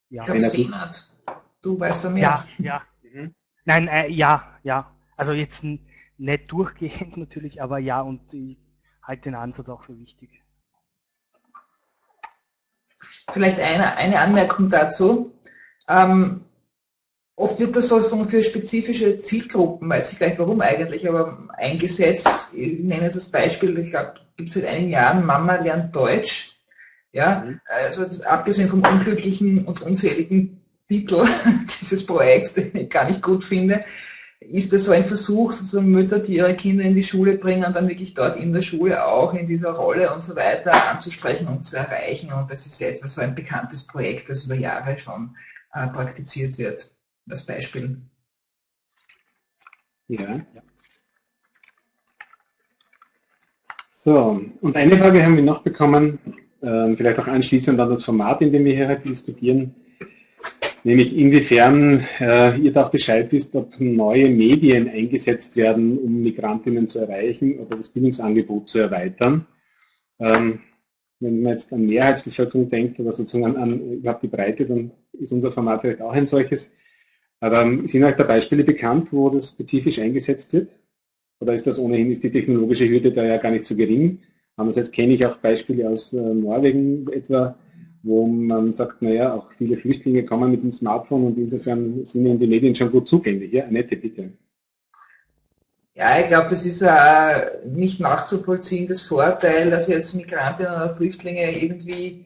Ja, Senat, du weißt da mehr. Ja, ja. Mhm. Nein, äh, ja, ja. Also jetzt nicht durchgehend [LAUGHS] natürlich, aber ja, und ich halte den Ansatz auch für wichtig. Vielleicht eine, eine Anmerkung dazu. Ähm, Oft wird das sozusagen für spezifische Zielgruppen, weiß ich gleich warum eigentlich, aber eingesetzt. Ich nenne jetzt das Beispiel, ich glaube, gibt es seit einigen Jahren, Mama lernt Deutsch. Ja, mhm. also abgesehen vom unglücklichen und unseligen Titel [LAUGHS] dieses Projekts, den ich gar nicht gut finde, ist das so ein Versuch, sozusagen Mütter, die ihre Kinder in die Schule bringen, dann wirklich dort in der Schule auch in dieser Rolle und so weiter anzusprechen und zu erreichen. Und das ist ja etwas so ein bekanntes Projekt, das über Jahre schon äh, praktiziert wird als Beispiel. Ja. So, und eine Frage haben wir noch bekommen, äh, vielleicht auch anschließend an das Format, in dem wir hier heute diskutieren, nämlich inwiefern äh, ihr da auch Bescheid wisst, ob neue Medien eingesetzt werden, um Migrantinnen zu erreichen oder das Bildungsangebot zu erweitern. Ähm, wenn man jetzt an Mehrheitsbevölkerung denkt oder sozusagen an, überhaupt die Breite, dann ist unser Format vielleicht auch ein solches. Aber ähm, sind euch da Beispiele bekannt, wo das spezifisch eingesetzt wird? Oder ist das ohnehin, ist die technologische Hürde da ja gar nicht so gering? Andererseits kenne ich auch Beispiele aus äh, Norwegen etwa, wo man sagt, naja, auch viele Flüchtlinge kommen mit dem Smartphone und insofern sind ihnen die Medien schon gut zugänglich. Ja, Annette, bitte. Ja, ich glaube, das ist ein nicht nachzuvollziehendes Vorteil, dass jetzt Migrantinnen oder Flüchtlinge irgendwie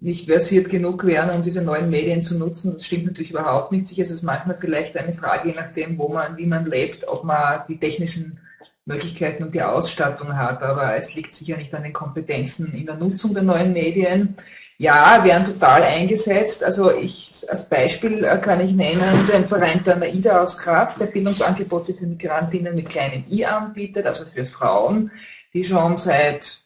nicht versiert genug wären, um diese neuen Medien zu nutzen. Das stimmt natürlich überhaupt nicht. Sicher ist es manchmal vielleicht eine Frage, je nachdem, wo man, wie man lebt, ob man die technischen Möglichkeiten und die Ausstattung hat. Aber es liegt sicher nicht an den Kompetenzen in der Nutzung der neuen Medien. Ja, werden total eingesetzt. Also ich als Beispiel äh, kann ich nennen den Verein der NAIDA aus Graz, der Bildungsangebote für Migrantinnen mit kleinem I anbietet, also für Frauen, die schon seit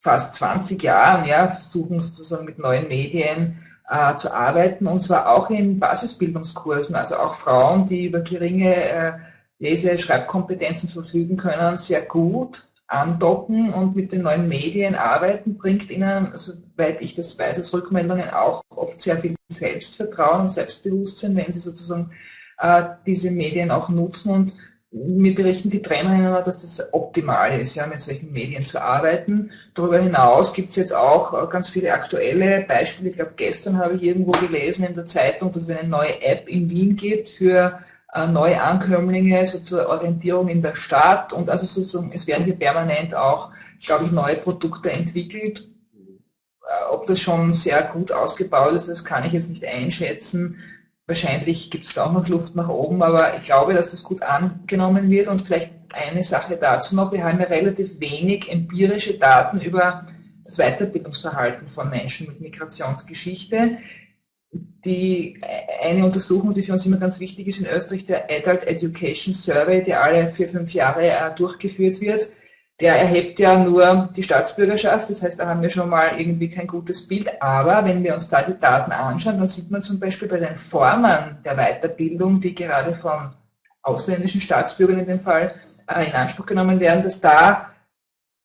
fast 20 Jahren ja, versuchen sozusagen mit neuen Medien äh, zu arbeiten und zwar auch in Basisbildungskursen, also auch Frauen, die über geringe äh, Lese-, Schreibkompetenzen verfügen können, sehr gut andocken und mit den neuen Medien arbeiten, bringt ihnen, soweit ich das weiß, als Rückmeldungen auch oft sehr viel Selbstvertrauen und Selbstbewusstsein, wenn sie sozusagen äh, diese Medien auch nutzen und mir berichten die Trainerinnen, dass das optimal ist, ja, mit solchen Medien zu arbeiten. Darüber hinaus gibt es jetzt auch äh, ganz viele aktuelle Beispiele. Ich glaube, gestern habe ich irgendwo gelesen in der Zeitung, dass es eine neue App in Wien gibt für äh, neue Ankömmlinge, so zur Orientierung in der Stadt und also sozusagen, es werden hier permanent auch, glaube ich, neue Produkte entwickelt. Äh, ob das schon sehr gut ausgebaut ist, das kann ich jetzt nicht einschätzen. Wahrscheinlich gibt es da auch noch Luft nach oben, aber ich glaube, dass das gut angenommen wird und vielleicht eine Sache dazu noch. Wir haben ja relativ wenig empirische Daten über das Weiterbildungsverhalten von Menschen mit Migrationsgeschichte die eine Untersuchung, die für uns immer ganz wichtig ist in Österreich, der Adult Education Survey, der alle vier, fünf Jahre äh, durchgeführt wird, der erhebt ja nur die Staatsbürgerschaft, das heißt, da haben wir schon mal irgendwie kein gutes Bild, aber wenn wir uns da die Daten anschauen, dann sieht man zum Beispiel bei den Formen der Weiterbildung, die gerade von ausländischen Staatsbürgern in dem Fall äh, in Anspruch genommen werden, dass da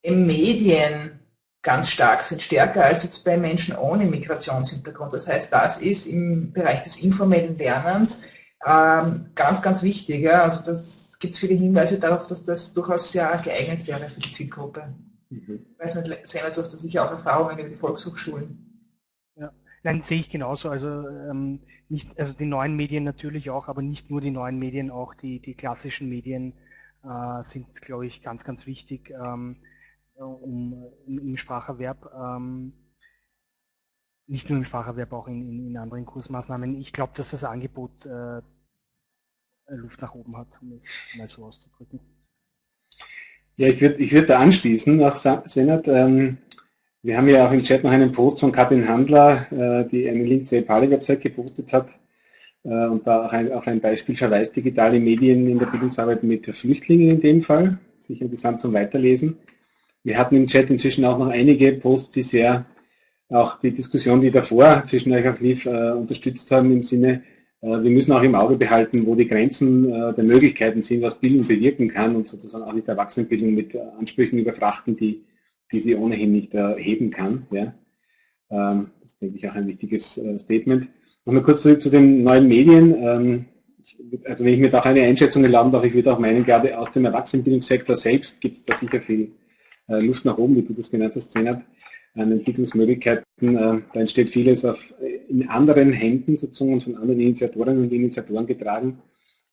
im Medien ganz stark sind, stärker als jetzt bei Menschen ohne Migrationshintergrund. Das heißt, das ist im Bereich des informellen Lernens ähm, ganz, ganz wichtig. Ja? Also das gibt es viele Hinweise darauf, dass das durchaus sehr geeignet wäre für die Zielgruppe. Mhm. Ich weiß nicht, Sena, du hast da sicher auch Erfahrungen über die Volkshochschulen. Ja. Nein, sehe ich genauso. Also ähm, nicht, also die neuen Medien natürlich auch, aber nicht nur die neuen Medien, auch die, die klassischen Medien äh, sind, glaube ich, ganz, ganz wichtig. Ähm, um, im Spracherwerb, ähm, nicht nur im Spracherwerb, auch in, in, in anderen Kursmaßnahmen. Ich glaube, dass das Angebot äh, Luft nach oben hat, um es mal so auszudrücken. Ja, ich würde ich würd da anschließen nach Senat. Ähm, wir haben ja auch im Chat noch einen Post von Katrin Handler, äh, die einen Link zur EPALI-Website gepostet hat äh, und da auch ein, auch ein Beispiel verweist, digitale Medien in der Bildungsarbeit mit Flüchtlingen in dem Fall, sicher interessant zum Weiterlesen. Wir hatten im Chat inzwischen auch noch einige Posts, die sehr auch die Diskussion, die davor zwischen euch auch lief, äh, unterstützt haben im Sinne, äh, wir müssen auch im Auge behalten, wo die Grenzen äh, der Möglichkeiten sind, was Bildung bewirken kann und sozusagen auch nicht Erwachsenenbildung mit Ansprüchen überfrachten, die, die sie ohnehin nicht erheben kann. Ja. Ähm, das ist, denke ich, auch ein wichtiges äh, Statement. Nochmal kurz zurück zu den neuen Medien. Ähm, also wenn ich mir da auch eine Einschätzung erlauben darf, ich würde auch meinen, gerade aus dem Erwachsenenbildungssektor selbst gibt es da sicher viel äh, Luft nach oben, wie du das genannt hast, Zenat, an Entwicklungsmöglichkeiten. Äh, da entsteht vieles auf, in anderen Händen sozusagen und von anderen Initiatorinnen und Initiatoren getragen,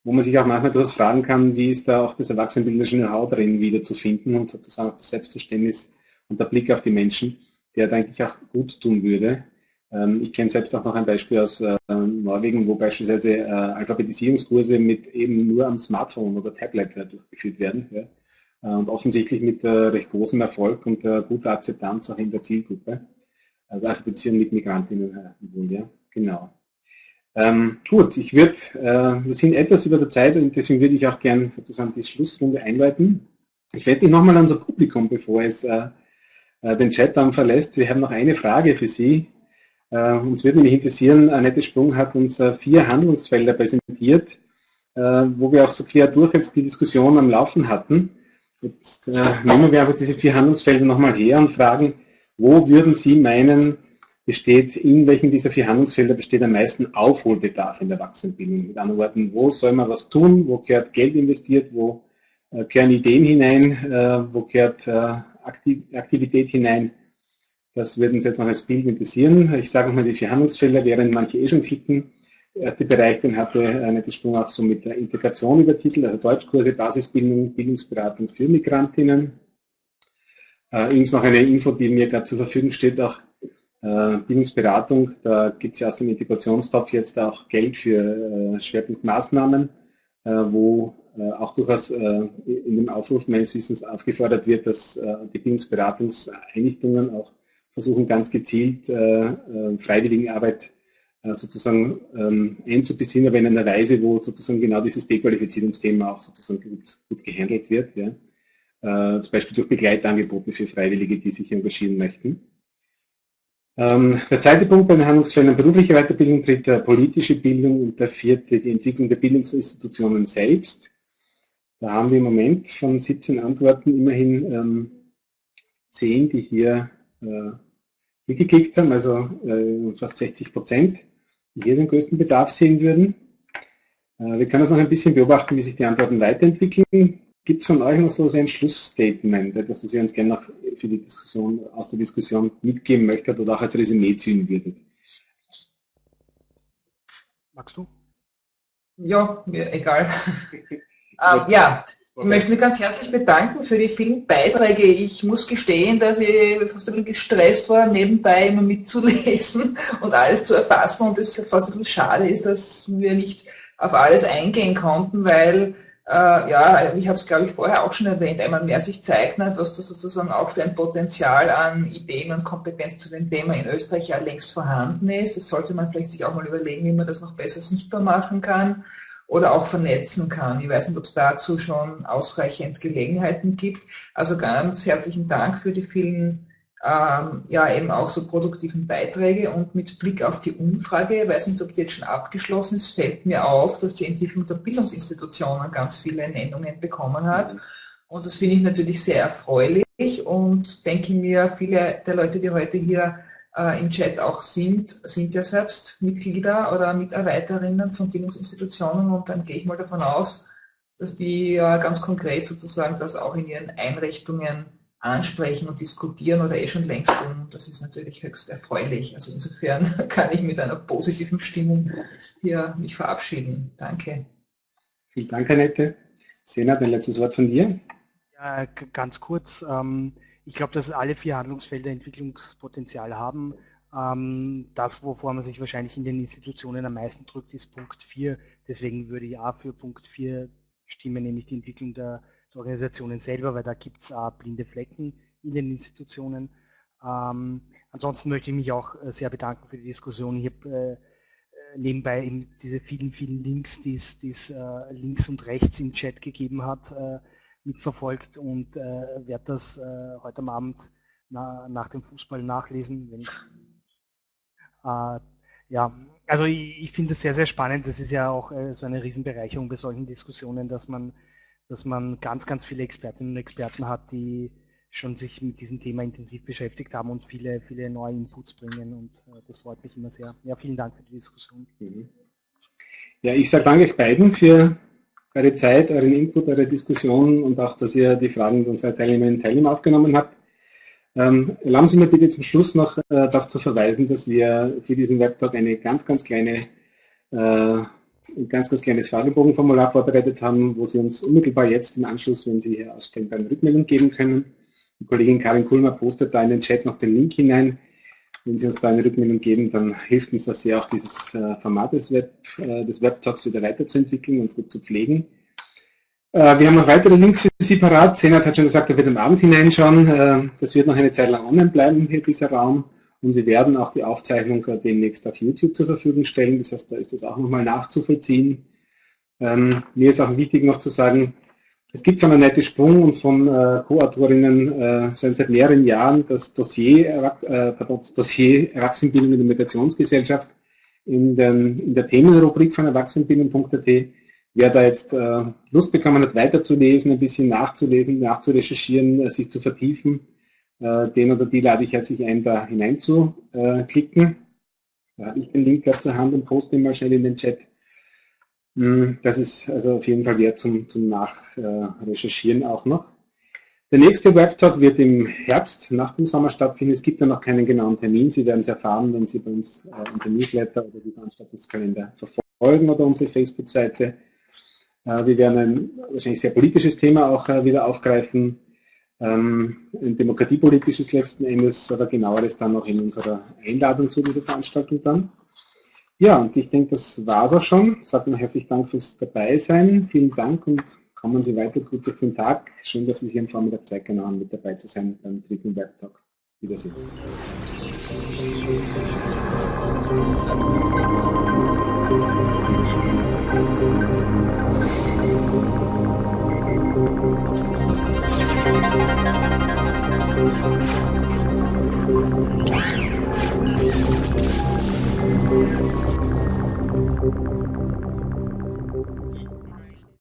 wo man sich auch manchmal durchaus fragen kann, wie ist da auch das erwachsenenbildnerische Know-how drin wieder zu finden und sozusagen auch das Selbstverständnis und der Blick auf die Menschen, der da eigentlich auch gut tun würde. Ähm, ich kenne selbst auch noch ein Beispiel aus äh, Norwegen, wo beispielsweise Alphabetisierungskurse mit eben nur am Smartphone oder Tablet durchgeführt werden. Äh, und offensichtlich mit äh, recht großem Erfolg und äh, guter Akzeptanz auch in der Zielgruppe. Also Beziehung mit Migrantinnen wohl, ja, genau. Ähm, gut, ich würde, äh, wir sind etwas über der Zeit und deswegen würde ich auch gern sozusagen die Schlussrunde einleiten. Ich werde mich nochmal an unser Publikum, bevor es äh, den Chat dann verlässt. Wir haben noch eine Frage für Sie. Äh, uns würde nämlich interessieren, Annette Sprung hat uns vier Handlungsfelder präsentiert, wo wir auch so quer durch jetzt die Diskussion am Laufen hatten. Jetzt äh, nehmen wir aber diese vier Handlungsfelder nochmal her und fragen, wo würden Sie meinen, besteht, in welchen dieser vier Handlungsfelder besteht am meisten Aufholbedarf in der Erwachsenenbildung? Mit anderen Worten, wo soll man was tun, wo gehört Geld investiert, wo äh, gehören Ideen hinein, äh, wo gehört äh, Aktiv Aktivität hinein? Das würde uns jetzt noch als Bild interessieren. Ich sage nochmal die vier Handlungsfelder, während manche eh schon klicken erste Bereich, den hatte eine Sprung auch so mit der Integration übertitelt, also Deutschkurse, Basisbildung, Bildungsberatung für Migrantinnen. Äh, übrigens noch eine Info, die mir gerade zur Verfügung steht, auch äh, Bildungsberatung, da gibt es ja aus dem Integrationstopf jetzt auch Geld für äh, Schwerpunktmaßnahmen, äh, wo äh, auch durchaus äh, in dem Aufruf meines Wissens aufgefordert wird, dass äh, die Bildungsberatungseinrichtungen auch versuchen, ganz gezielt äh, äh, Freiwilligenarbeit äh, sozusagen ähm, einzubeziehen, aber in einer Weise, wo sozusagen genau dieses Dequalifizierungsthema auch sozusagen gut, gut gehandelt wird. Ja. Äh, zum Beispiel durch Begleitangebote für Freiwillige, die sich engagieren möchten. Ähm, der zweite Punkt bei den Handlungsfeldern berufliche Weiterbildung tritt der politische Bildung und der vierte die Entwicklung der Bildungsinstitutionen selbst. Da haben wir im Moment von 17 Antworten immerhin ähm, 10, die hier, äh, hier geklickt haben, also äh, fast 60 Prozent, die hier den größten Bedarf sehen würden. Äh, wir können das noch ein bisschen beobachten, wie sich die Antworten weiterentwickeln. Gibt es von euch noch so ein Schlussstatement, etwas, was ihr uns gerne noch für die Diskussion, aus der Diskussion mitgeben möchtet oder auch als Resümee ziehen würdet? Magst du? Ja, mir egal. [LAUGHS] ähm, ja, ich möchte mich ganz herzlich bedanken für die vielen Beiträge. Ich muss gestehen, dass ich fast ein bisschen gestresst war, nebenbei immer mitzulesen [LAUGHS] und alles zu erfassen und es fast ein bisschen schade ist, dass wir nicht auf alles eingehen konnten, weil äh, ja, ich habe es glaube ich vorher auch schon erwähnt, einmal mehr sich zeichnet, was das sozusagen auch für ein Potenzial an Ideen und Kompetenz zu dem Thema in Österreich ja längst vorhanden ist. Das sollte man vielleicht sich auch mal überlegen, wie man das noch besser sichtbar machen kann oder auch vernetzen kann. Ich weiß nicht, ob es dazu schon ausreichend Gelegenheiten gibt. Also ganz herzlichen Dank für die vielen ähm, ja eben auch so produktiven Beiträge und mit Blick auf die Umfrage, ich weiß nicht, ob die jetzt schon abgeschlossen ist, fällt mir auf, dass die Entwicklung der Bildungsinstitutionen ganz viele Nennungen bekommen hat. Und das finde ich natürlich sehr erfreulich und denke mir, viele der Leute, die heute hier äh, im Chat auch sind, sind ja selbst Mitglieder oder Mitarbeiterinnen von Bildungsinstitutionen und dann gehe ich mal davon aus, dass die äh, ganz konkret sozusagen das auch in ihren Einrichtungen ansprechen und diskutieren oder eh schon längst tun. Das ist natürlich höchst erfreulich. Also insofern [LAUGHS] kann ich mit einer positiven Stimmung hier mich verabschieden. Danke. Vielen Dank, Annette. Sena, ein letztes Wort von dir. Ja, ganz kurz. Ähm, ich glaube, dass alle vier Handlungsfelder Entwicklungspotenzial haben. Ähm, das, wovor man sich wahrscheinlich in den Institutionen am meisten drückt, ist Punkt 4. Deswegen würde ich auch für Punkt 4 stimmen, nämlich die Entwicklung der Organisationen selber, weil da gibt es äh, blinde Flecken in den Institutionen. Ähm, ansonsten möchte ich mich auch äh, sehr bedanken für die Diskussion. Ich habe äh, äh, nebenbei eben diese vielen, vielen Links, die es äh, links und rechts im Chat gegeben hat, äh, mitverfolgt und werde das heute am Abend na, nach dem Fußball nachlesen. Wenn, ja, also ich, ich finde es sehr, sehr spannend. Das ist ja auch so eine Riesenbereicherung bei solchen Diskussionen, dass man dass man ganz, ganz viele Expertinnen und Experten hat, die schon sich mit diesem Thema intensiv beschäftigt haben und viele, viele neue Inputs bringen. Und äh, das freut mich immer sehr. Ja, vielen Dank für die Diskussion. Mhm. Ja, ich sage danke euch beiden für eure Zeit, euren Input, eure Diskussion und auch, dass ihr die Fragen unserer Teilnehmerinnen und Teilnehmer aufgenommen habt. Ähm, erlauben Sie mir bitte zum Schluss noch äh, darauf zu verweisen, dass wir für diesen Webtalk eine ganz, ganz kleine äh, ein ganz, ganz kleines Fragebogenformular vorbereitet haben, wo Sie uns unmittelbar jetzt im Anschluss, wenn Sie hier ausstellen, eine Rückmeldung geben können. Die Kollegin Karin Kulmer postet da in den Chat noch den Link hinein. Wenn Sie uns da eine Rückmeldung geben, dann hilft uns das sehr, auch dieses äh, Format des, Web, äh, des Webtalks wieder weiterzuentwickeln und gut zu pflegen. Äh, wir haben noch weitere Links für Sie parat. Senat hat schon gesagt, er wird am Abend hineinschauen. Das wird noch eine Zeit lang online bleiben, hier dieser Raum. Und wir werden auch die Aufzeichnung demnächst auf YouTube zur Verfügung stellen. Das heißt, da ist das auch nochmal nachzuvollziehen. Ähm, mir ist auch wichtig noch zu sagen, es gibt von Annette Sprung und von äh, Co-Autorinnen äh, seit mehreren Jahren das Dossier, äh, pardon, das Dossier Erwachsenenbildung in der Migrationsgesellschaft in, den, in der Themenrubrik von erwachsenenbildung.at. Wer da jetzt äh, Lust bekommen hat, weiterzulesen, ein bisschen nachzulesen, nachzurecherchieren, äh, sich zu vertiefen, äh, den oder die lade ich herzlich ein, da hineinzuklicken. Da habe ich den Link gerade zur Hand und poste ihn mal schnell in den Chat. Hm, das ist also auf jeden Fall wert zum, zum Nachrecherchieren auch noch. Der nächste Webtalk wird im Herbst nach dem Sommer stattfinden. Es gibt ja noch keinen genauen Termin. Sie werden es erfahren, wenn Sie bei uns äh, unser Newsletter oder die Veranstaltungskalender verfolgen oder unsere Facebook-Seite. Äh, wir werden ein wahrscheinlich sehr politisches Thema auch äh, wieder aufgreifen ähm, ein demokratiepolitisches letzten Endes, aber genaueres dann noch in unserer Einladung zu dieser Veranstaltung dann. Ja, und ich denke, das war es auch schon. Sag mal herzlichen Dank fürs Dabeisein. Vielen Dank und kommen Sie weiter gut durch den Tag. Schön, dass Sie sich am Vormittag Zeit genommen haben, mit dabei zu sein beim dritten Webtalk. Wiedersehen. Thank you. Thank you.